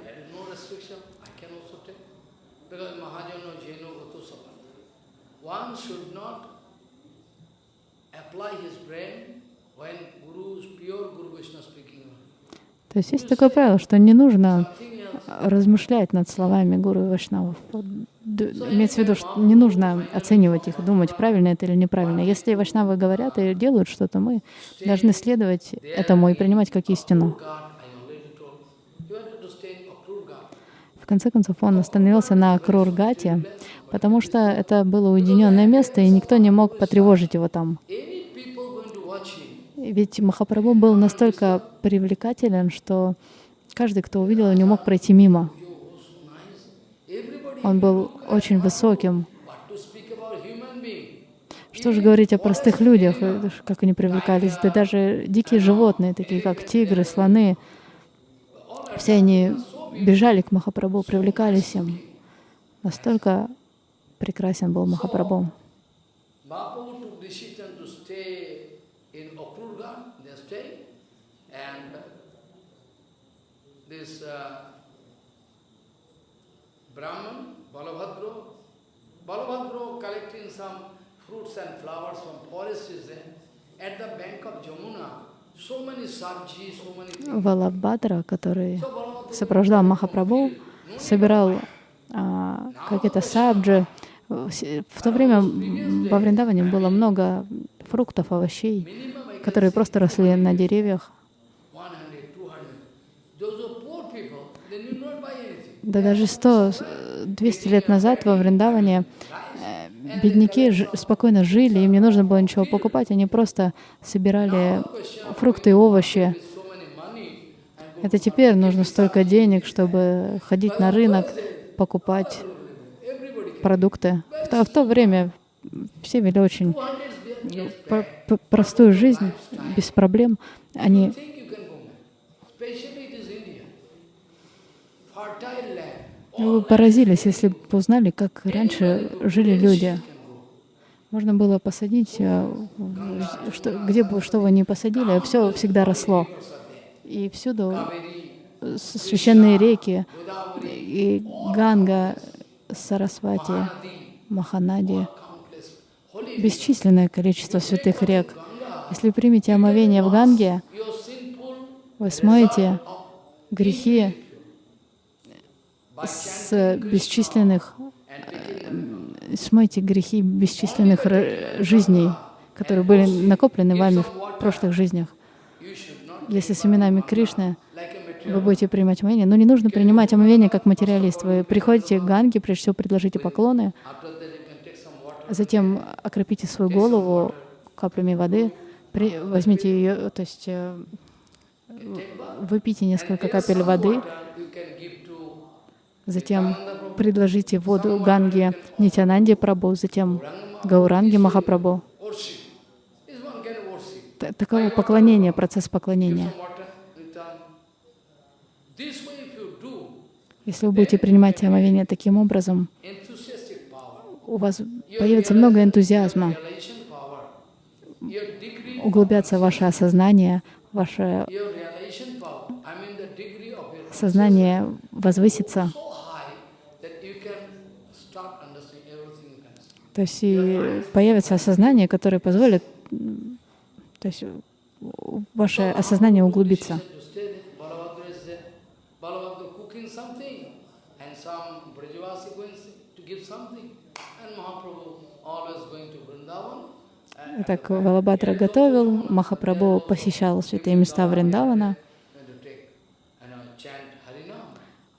То есть есть такое правило, что не нужно размышлять над словами Гуру и Вашнавов. Имеется в виду, что не нужно оценивать их, думать, правильно это или неправильно. Если Вашнавы говорят и делают что-то, мы должны следовать этому и принимать как истину. В конце концов, он остановился на Крургате, потому что это было уединенное место, и никто не мог потревожить его там. Ведь Махапрабху был настолько привлекателен, что каждый, кто увидел его, не мог пройти мимо. Он был очень высоким. Что же говорить о простых людях, как они привлекались? Да даже дикие животные, такие как тигры, слоны, все они бежали к Махапрабху, привлекались им. Настолько прекрасен был Махапрабху. this uh, Brahman, Balabhadra, Balabhadra collecting some fruits and flowers from forest is there. At the bank of Jamuna, so many sabji, so many. Валабхадра, который сопровождал Махапрабху, собирал а, какие-то сабджи. В то время во Вриндаване было много фруктов, овощей, которые просто росли на деревьях. Да даже 100-200 лет назад во Вриндаване э, бедняки спокойно жили, им не нужно было ничего покупать, они просто собирали фрукты и овощи. Это теперь нужно столько денег, чтобы ходить на рынок, покупать продукты. В то, время все вели очень простую жизнь, без проблем. Они Вы поразились, если бы узнали, как раньше жили люди. Можно было посадить, э, что, где бы что вы ни посадили, все всегда росло. И всюду священные реки, и Ганга, Сарасвати, Маханади, бесчисленное количество святых рек. Если примете омовение в Ганге, вы смоете грехи с бесчисленных, смойте грехи бесчисленных жизней, которые были накоплены вами в прошлых жизнях. Если с именами Кришны вы будете принимать омовение, но не нужно принимать омовение как материалист. Вы приходите к Ганге, прежде всего предложите поклоны, затем окропите свою голову каплями воды, при, возьмите ее, то есть э, выпейте несколько капель воды, затем предложите воду Ганге Нитянанде Прабу, затем Гауранге Махапрабху. Таково поклонение, процесс поклонения. Если вы будете принимать омовение таким образом, у вас появится много энтузиазма, углубятся ваше осознание, ваше сознание возвысится. То есть и появится осознание, которое позволит, то есть ваше осознание углубиться. Так Валабхадра готовил, Махапрабху посещал святые места Вриндавана.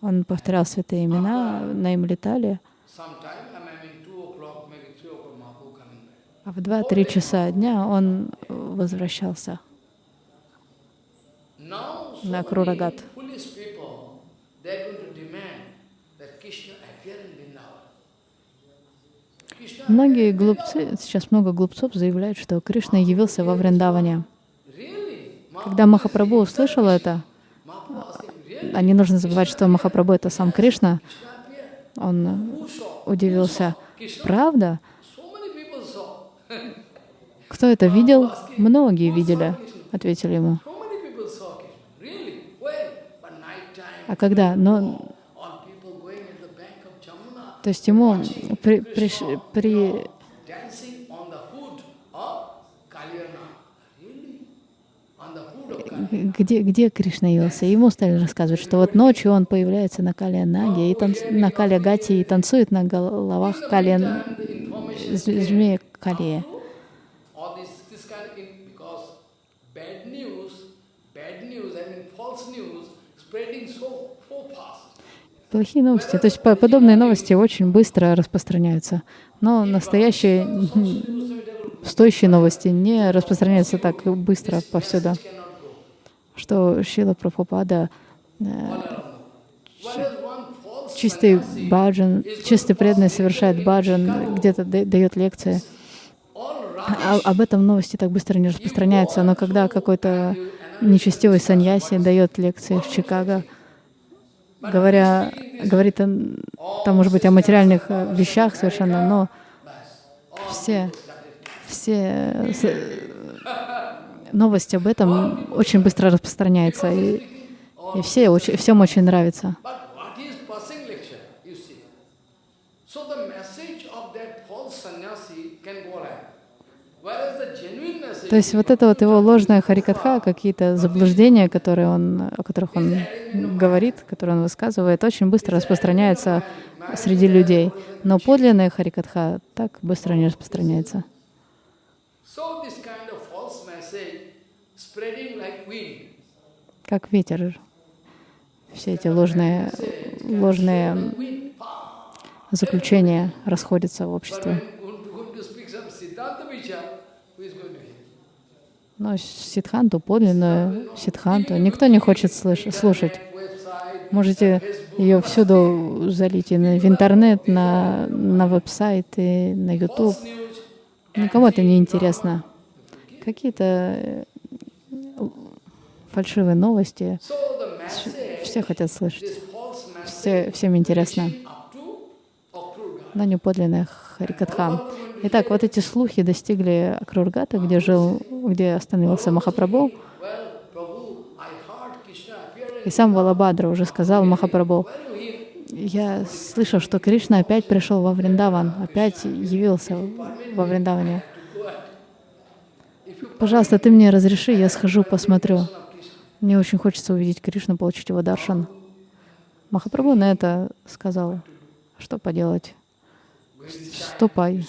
Он повторял святые имена, на им летали. А в 2-3 часа дня он возвращался на Крурагат. Многие глупцы, сейчас много глупцов заявляют, что Кришна явился во Вриндаване. Когда Махапрабху услышал это, а не нужно забывать, что Махапрабху — это сам Кришна, он удивился. Правда? Кто это видел? Многие видели, ответили ему. А когда? Но то есть ему при, при, при где, где Кришна явился. Ему стали рассказывать, что вот ночью он появляется на Калия Наге, и танц, на Калия Гати и танцует на головах Калия, змея Калия. Плохие новости. То есть подобные новости очень быстро распространяются. Но настоящие, стоящие новости не распространяются так быстро повсюду. Что Шила Прабхупада э, чистый баджан, чистый преданный совершает баджан, где-то дает лекции. А, об этом новости так быстро не распространяются, но когда какой-то нечестивый саньяси дает лекции в Чикаго, говоря, говорит он, там, может быть, о материальных э, вещах совершенно, но все, все новости об этом очень быстро распространяются, и, и все, всем очень нравится. То есть вот это вот его ложная харикатха, какие-то заблуждения, которые он, о которых он говорит, которые он высказывает, очень быстро распространяются среди людей. Но подлинная харикатха так быстро не распространяется. Как ветер. Все эти ложные, ложные заключения расходятся в обществе. Но сидханту, подлинную сидханту, никто не хочет слушать. Можете ее всюду залить, и в интернет, на, на веб-сайт, и на YouTube. Никому это не интересно. Какие-то э, фальшивые новости. Все хотят слышать. Все, всем интересно. Но не подлинная Харикатха. Итак, вот эти слухи достигли Акрургата, где жил, где остановился Махапрабху. И сам Валабадра уже сказал Махапрабху, я слышал, что Кришна опять пришел во Вриндаван, опять явился во Вриндаване. Пожалуйста, ты мне разреши, я схожу, посмотрю. Мне очень хочется увидеть Кришну, получить его даршан. Махапрабху на это сказал, что поделать, ступай.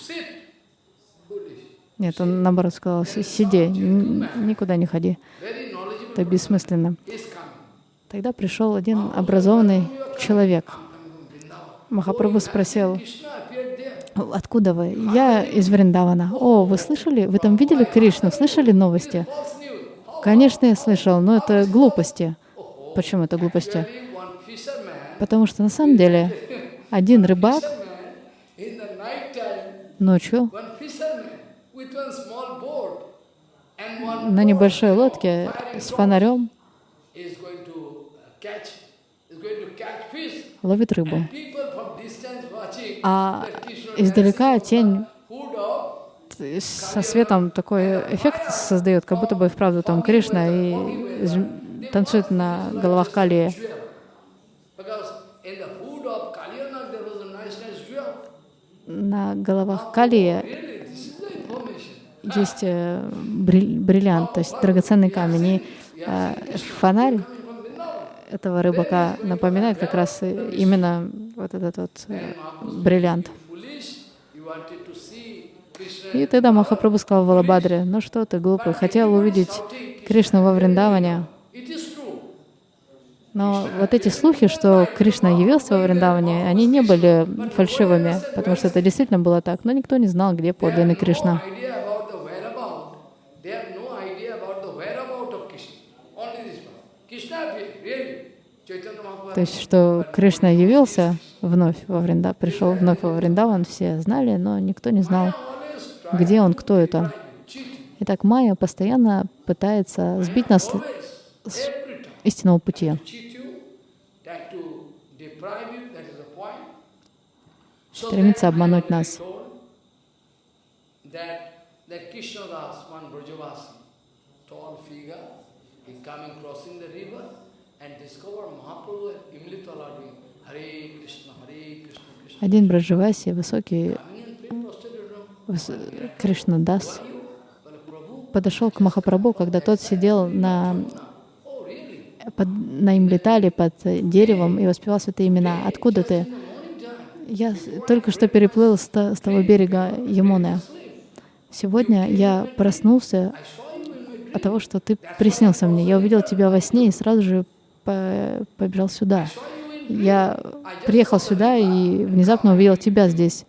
Нет, он наоборот сказал, «Си- сиди, никуда не ходи, это бессмысленно. Тогда пришел один образованный человек. Махапрабху спросил, откуда вы? Я из Вриндавана. О, вы слышали? Вы там видели Кришну? Слышали новости? Конечно, я слышал, но это глупости. Почему это глупости? Потому что на самом деле один рыбак ночью на небольшой лодке с фонарем ловит рыбу. А издалека тень со светом такой эффект создает, как будто бы вправду там Кришна и танцует на головах Калии. На головах Калии Really, this is the information. Есть э, бриль- бриллиант, то есть драгоценный камень. И э, фонарь этого рыбака напоминает как раз э, именно вот этот вот бриллиант. И тогда Махапрабху сказал Валабадре, ну что ты глупый, хотел увидеть Кришну во Вриндаване, но вот эти слухи, что Кришна явился во Вриндаване, они не были фальшивыми, потому что это действительно было так, но никто не знал, где подлинный Кришна. idea about the whereabout. They have no idea about the whereabout of Krishna. Only this one. Krishna appeared, really. Chaitanya Mahaprabhu. То есть, что Кришна явился вновь во Вринда, пришел вновь во Вриндаван, все знали, но никто не знал, где он, кто это. Итак, Майя постоянно пытается сбить нас с истинного пути. Стремится обмануть нас. That, that Krishna Das, one Brajavasi, tall figure, he coming crossing Один Браджаваси, высокий Coming and praying prostrated room. выс- Кришна Дас, You, well, Prabhu, подошел к Махапрабху, когда тот сидел на, oh под, на имлетале под деревом и воспевал святые имена. Откуда ты? Я только что переплыл с, с того берега Ямуны. Сегодня я проснулся от того, что ты приснился мне. Я увидел тебя во сне и сразу же по- побежал сюда. Я приехал сюда и внезапно увидел тебя здесь.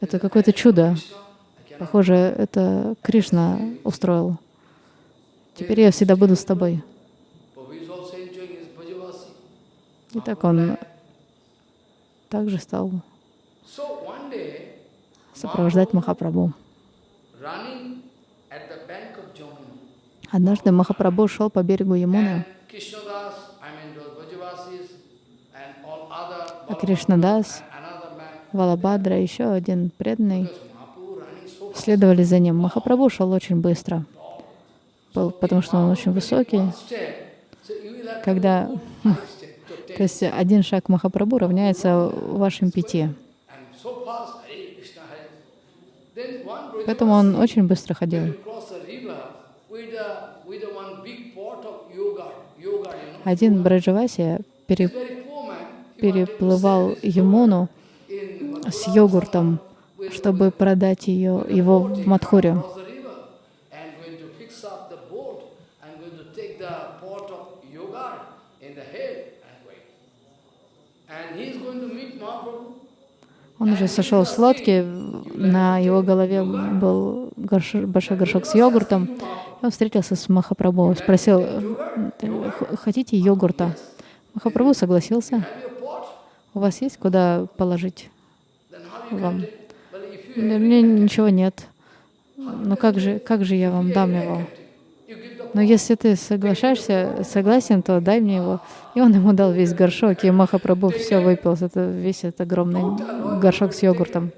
Это какое-то чудо. Похоже, это Кришна устроил. Теперь я всегда буду с тобой. И так он также стал сопровождать Махапрабху. Однажды Махапрабху шел по берегу Ямуны, and Krishnadas, I mean those Brajavasis, and all other а Кришнадас, Валабадра, еще один преданный, следовали за ним. Махапрабху шел очень быстро, потому что он очень высокий. Когда, *laughs* то есть один шаг Махапрабху равняется вашим пяти. Поэтому он очень быстро ходил. Один Браджаваси пере- переплывал Ямуну с йогуртом, чтобы продать ее, его в Мадхуре. Он уже сошел с лодки, на его голове был горш- большой горшок с йогуртом. Он встретился с Махапрабху, спросил, «Х- хотите йогурта? Махапрабху согласился. Have you a pot? У вас есть куда положить? Вам. У меня ничего нет. Ну как же, как же я вам дам его? Но если ты соглашаешься, согласен, то дай мне его. И он ему дал весь горшок, и Махапрабху все выпил. Это весь этот огромный горшок с йогуртом.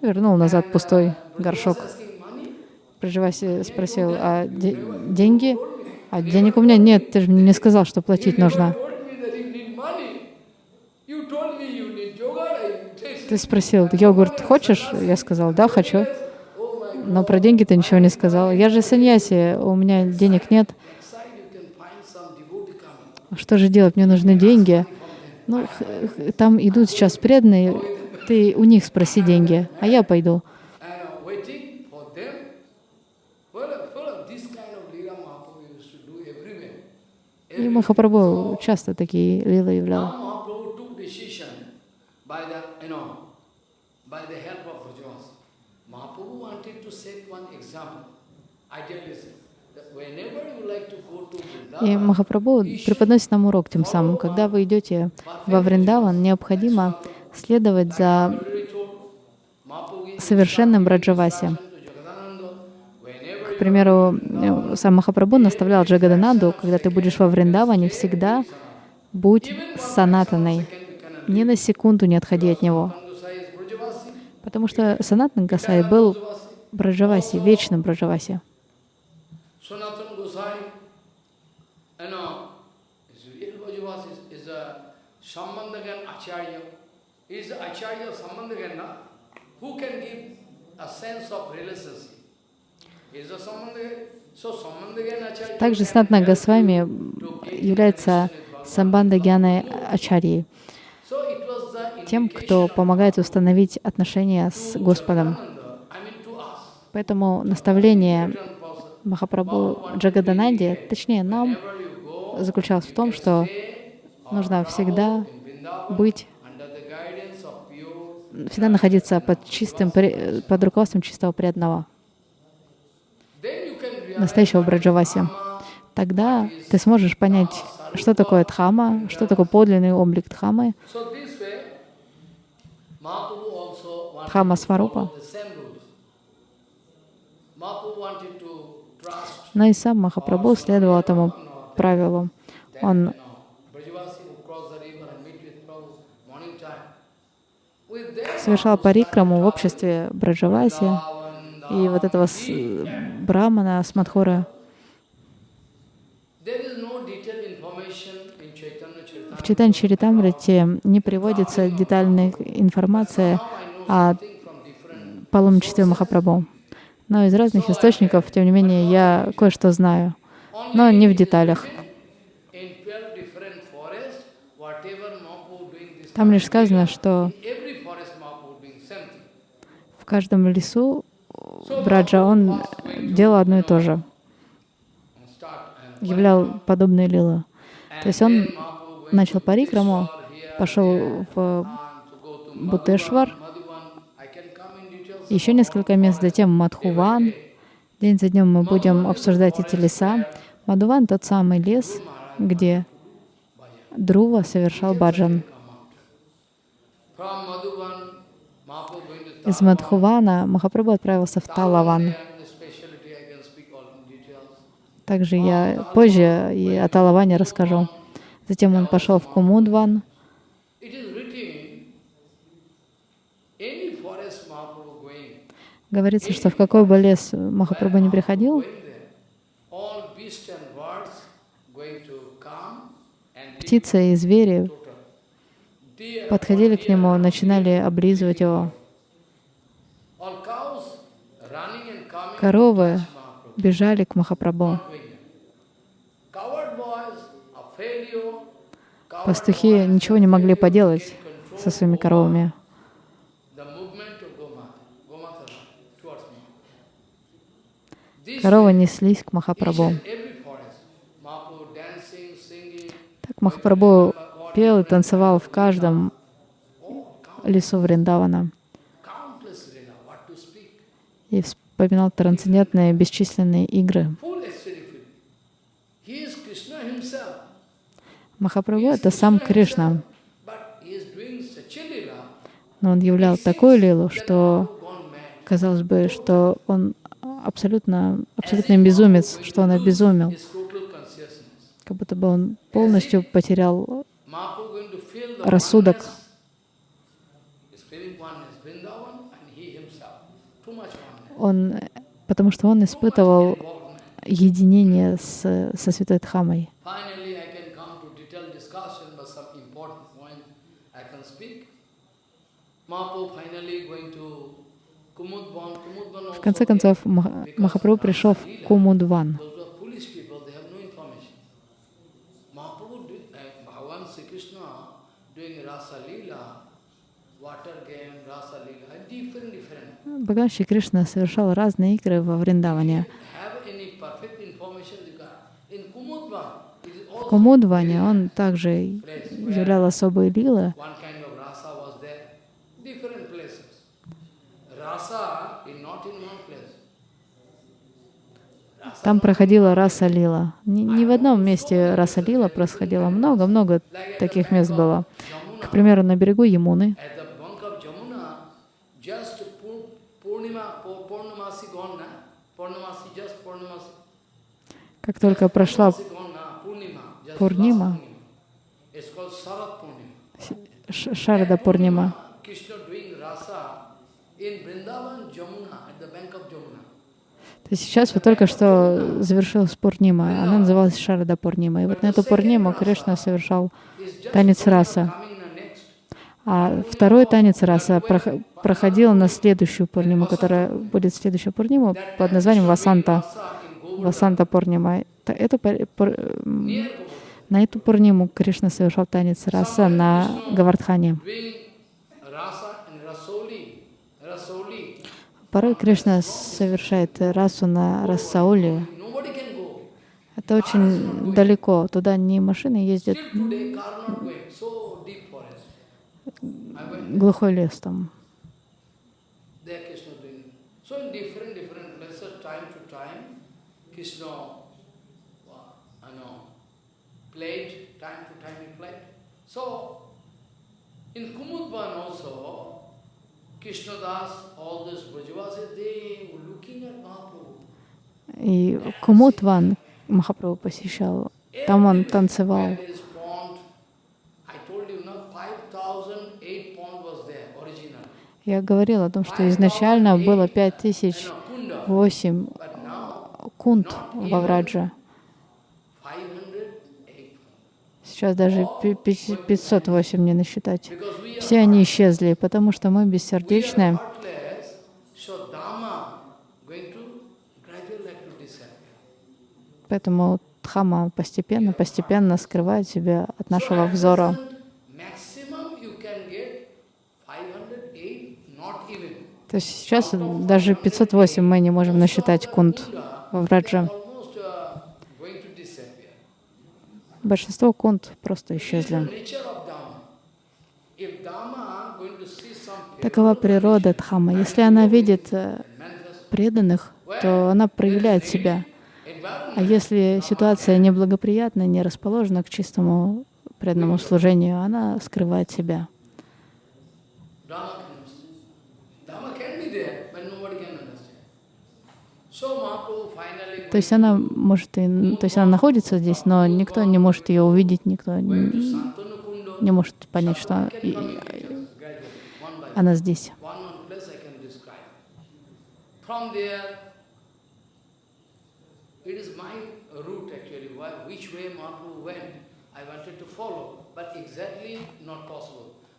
Вернул назад пустой горшок. Asking money. Проживаси спросил, а де- деньги? А денег у меня нет, ты же мне не сказал, что платить нужно. You told me that you need money. You told me you need yogurt. I tasted. Ты спросил, йогурт хочешь? Я сказал, да, хочу. Но про деньги ты ничего не сказал. Я же саньяси, у меня денег нет. что же делать, мне нужны деньги. Ну, там идут сейчас преданные, ты у них спроси деньги, а я пойду. И Махапрабху часто такие лилы являл. Now Mahaprabhu took decision by the, you know, by the help of Brajavasi. Mahaprabhu wanted to set one example, idealism, И Махапрабху преподносит нам урок тем самым. Когда вы идете во Вриндаван, необходимо следовать за совершенным whenever К примеру, э, сам Махапрабху наставлял Джагадананду, когда ты будешь во Вриндаване, всегда будь санатаной. Ни на секунду не отходи от него. Потому что Санатан Гасай был Браджаваси, вечным Браджаваси. Также help Госвами является. Самбанда Гьяной Ачарьей, So it was the тем, кто помогает установить отношения с Господом. Поэтому наставление. Махапрабху Джагадананде, точнее нам, заключалось в том, что нужно всегда быть, всегда находиться под чистым, под руководством чистого преданного, настоящего Браджаваси. Тогда ты сможешь понять, что такое Дхама, что такое подлинный облик Дхамы, Trust но и сам Махапрабху следовал этому правилу. Он совершал парикраму в обществе Браджаваси и вот этого с- брамана с Мадхура. There is no detailed information in Chaitanya Charitamrita. В Читан Чаритамрите не приводится детальная информация о паломничестве Махапрабху. Но из разных источников, тем не менее, я кое-что знаю, но не в деталях. in 12 different forests, whatever Mahaprabhu doing this Там лишь сказано, что в каждом лесу Браджа, он делал одно и то же, являл подобные лилы. То есть он начал парикраму, пошел в to Бутешвар, еще несколько мест, затем Мадхуван. День за днем мы будем обсуждать эти леса. Мадхуван — тот самый лес, где Друва совершал баджан. Из Мадхувана Махапрабху отправился в Талаван. Также я позже и о Талаване расскажу. Затем он пошел в Кумудван. Говорится, что в какой бы лес Махапрабху не приходил, птицы и звери подходили к нему, начинали облизывать его. Коровы бежали к Махапрабху. Пастухи ничего не могли поделать со своими коровами. Коровы неслись к Махапрабху. Так Махапрабху пел и танцевал в каждом лесу Вриндавана и вспоминал трансцендентные бесчисленные игры. Full ecstatic. He is Krishna himself, Махапрабху — это сам Кришна, но он являл такую лилу, что казалось бы, что он абсолютно, абсолютный безумец, что он обезумел, как будто бы он полностью потерял рассудок. Он, потому что он испытывал единение с, со Святой Дхамой. Finally, I can come to detailed discussion, but some important point I can speak. Mahaprabhu finally going to Kumudvan. Kumudvan also В конце концов, Мах- Махапрабху пришел в Кумудван. Uh. Бхагаван Шри Кришна совершал разные игры во Вриндаване. В Кумудване он также являл особые лилы. one kind of rasa was there, different places. Rasa is not in one place. Rasa Там проходила раса лила. Не, не в одном месте раса лила происходило. Много-много таких мест было. К примеру, на берегу Ямуны, как только прошла Purnamasi gone, na? Сейчас вот только что завершилась Пурнима. Она называлась Шарада Пурнима. И вот на эту Пурниму Кришна совершал танец раса. А второй танец раса прох- проходил на следующую Пурниму, которая будет следующая Пурнима под названием Васанта. Васанта Пурнима. Govardhan. на эту Пурниму Кришна совершал танец раса на Гавардхане. Порой Кришна совершает расу на Рассауле. Это очень далеко. Туда не машины ездят, глухой лес там. uh, played, time to time he played. So, in Kumudban also, И Кумутван Махапрабху посещал. Там он танцевал. 5,008. Я говорила о том, что изначально было пять тысяч No, Kunda. восемь But now, кунт во Врадже. 508 Сейчас даже пи- пи- 508 не насчитать. Все они исчезли, потому что мы бессердечные. Поэтому Дхама постепенно, постепенно скрывает себя от нашего взора. Maximum you can get 508, not even. То есть сейчас даже 508 мы не можем насчитать кунт во Врадже. Almost uh, going to disappear. Большинство кунт просто исчезли. Такова природа Дхамма. Если она видит э, преданных, то она проявляет себя. А если ситуация неблагоприятна, не расположена к чистому преданному служению, она скрывает себя. So Mahaprabhu То есть она может и, то есть она находится здесь, но никто не может ее увидеть, никто не, не может понять, что и- by one. она здесь.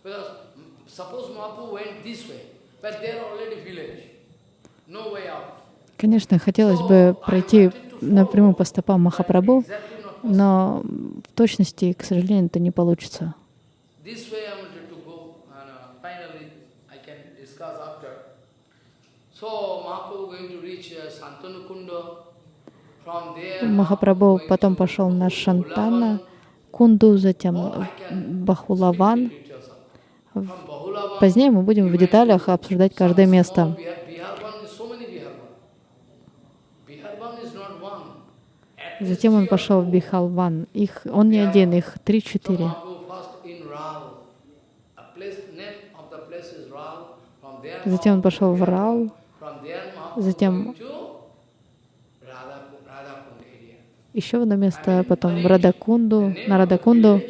Mm, suppose Mahaprabhu went this way, but there already village, no way out. Конечно, хотелось бы пройти напрямую по стопам Махапрабху, но в точности, к сожалению, это не получится. Uh, uh, Махапрабху потом пошел на. Шантана, Кунду, затем Бахулаван. Позднее мы будем в деталях обсуждать каждое место. small Bihar, Biharban is so many Biharban. Biharban is not one. At least Затем он пошел в. Бихалван. Их, он не один, их три-четыре. Затем он пошел в Mahaprabhu Затем-. Еще одно место, потом в Радакунду, на Радакунду.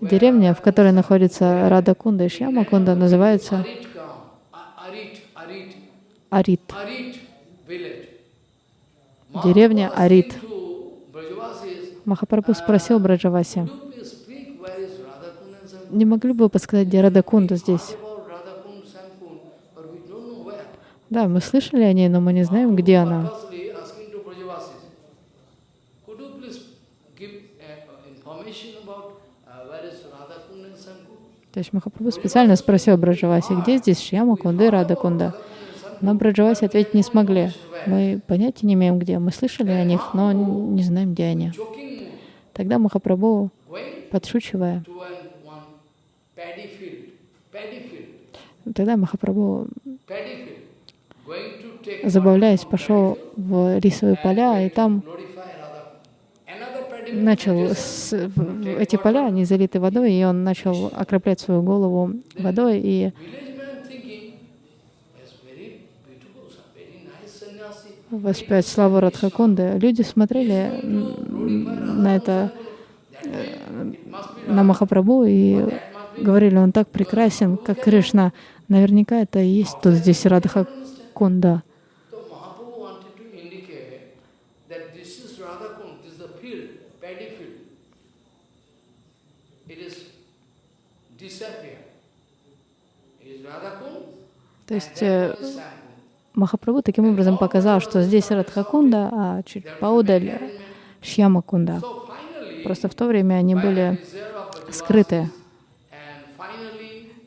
Деревня, в которой находится Радакунда и Шьямакунда, называется Арит. Деревня Арит. Махапрабху спросил Браджаваси, "Could you please speak where is Radhakund and Sankund? не могли бы вы подсказать, где Радакунда здесь? Да, мы слышали о ней, но мы не знаем, где она. Uh, uh? То есть Махапрабху специально спросил Браджаваси, где здесь Шьяма Кунда и Рада Кунда. Но Браджаваси ответить не смогли. Мы понятия не имеем, где. Мы слышали о них, но не знаем, где они. Тогда Махапрабху, подшучивая, тогда Махапрабху, забавляясь, пошел в рисовые поля, и там начал с, эти поля, они залиты водой, и он начал окроплять свою голову водой, и воспять славу Радхакунды. Люди смотрели на это, э, на Махапрабху и говорили, он так прекрасен, как Кришна. Наверняка это и есть тут здесь Радхакунда. То есть Махапрабху таким образом показал, что здесь Радхакунда, а чуть поодаль Шьямакунда. Просто в то время они были скрыты.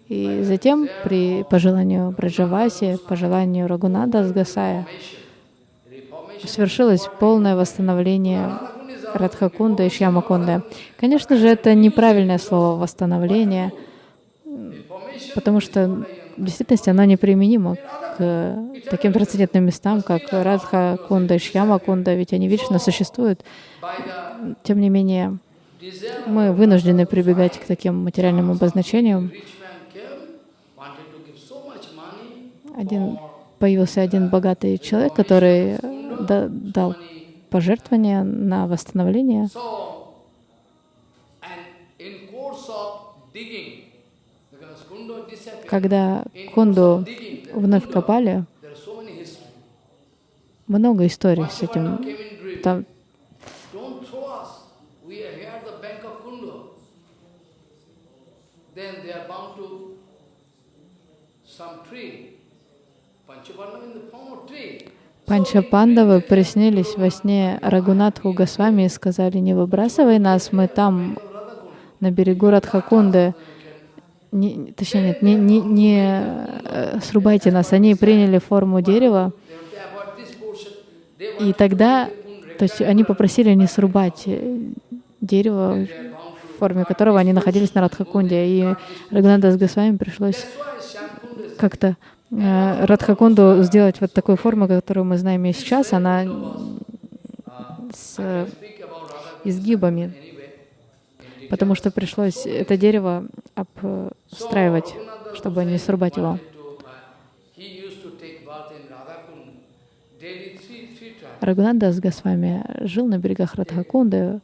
И затем, при пожеланию Браджаваси, по желанию Рагунада Сгасая, свершилось полное восстановление Радхакунда и Шьямакунда. Конечно же, это неправильное слово «восстановление», потому что в действительности оно неприменимо к таким трансцендентным местам, как Радха Кунда и Шьяма Кунда, ведь они вечно существуют. Тем не менее, мы вынуждены прибегать к таким материальным обозначениям. Один, появился один богатый человек, который да- дал пожертвования на восстановление. Когда there, вновь копали, много историй с этим. Там. Панча Пандавы приснились во сне Рагунатху Госвами и сказали, не выбрасывай нас, мы там на берегу Радхакунды. Не, точнее, нет, не, не, не э, срубайте нас. Они приняли форму дерева, и тогда, то есть они попросили не срубать э, дерево, в форме которого они находились на Радхакунде. И Рагунатас Госвами пришлось как-то э, Радхакунду сделать вот такой формы, которую мы знаем и сейчас. Она с э, изгибами. Потому что пришлось это дерево обстраивать, чтобы не срубать его. To, uh, he used to take bath in Radhakund daily three, three times. Рагунанда с Госвами жил на берегах Радхакунды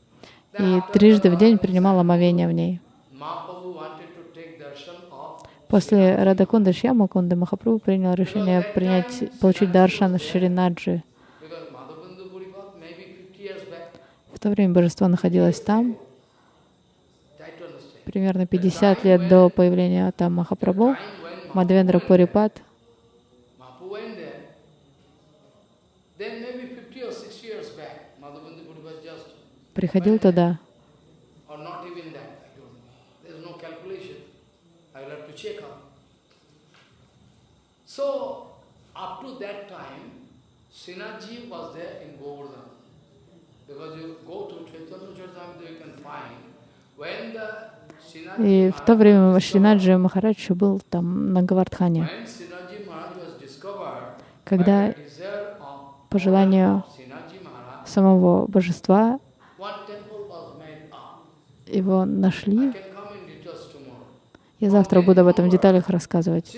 и трижды в день принимал омовение в ней. После Радакунды Шьямакунды Махапрабху принял решение принять, получить даршан Шринаджи. because Madhavendra Puripat maybe 50 years back. В то время божество находилось там. Примерно 50 лет до появления там Махапрабху. Мадхвендра Пурипат Mahaprabhu went there, then maybe 50 or 60 years back, Madhavendra Puripat just, приходил туда. Because you go to Chaitanya Charitamrita, you can find when the И в то время Шринаджи Махарадж был там на Гавардхане. Когда по желанию самого божества его нашли. Я завтра буду об этом в деталях рассказывать.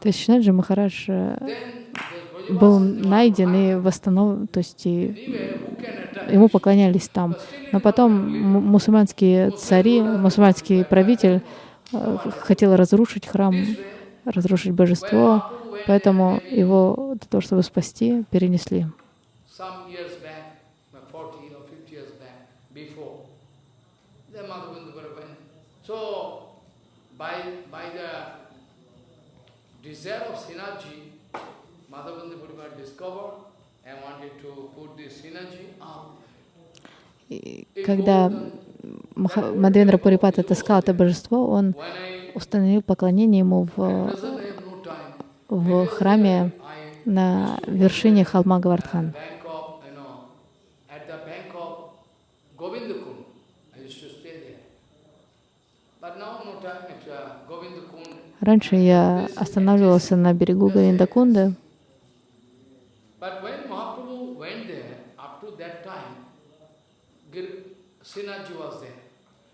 То есть Шинаджи Махарадж э, был найден и восстановлен, то есть и ему поклонялись там. Но потом мусульманские цари, мусульманский правитель э, хотел разрушить храм, разрушить божество, поэтому его для того, чтобы спасти, перенесли. Some years back, 40 or 50 years back, before, then Madhavendra Bharabhan. So, by, by the desire of synergy, когда Мадхвендра Пурипат отыскал это божество, он установил поклонение ему в, в храме I на вершине холма Гавардхан. uh. Раньше я останавливался на берегу Говиндакунды, But when Mahaprabhu went there, up to that time, Sinaji was there.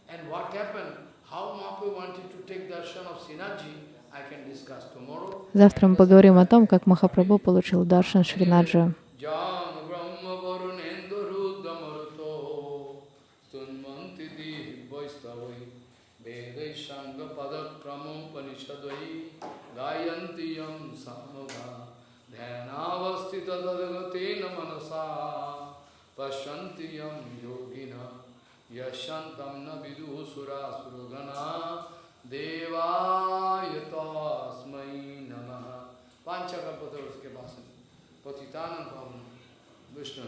And what happened, how Mahaprabhu wanted to take darshan of Sinaji, I can discuss tomorrow. Завтра мы поговорим о том, как Махапрабху получил даршан Шринаджа. यशंतम न विदुसुरा सुरगना देवाय तस्मयी नम। पांचकल्पतरुष के पास पतितान पावन। वैष्णव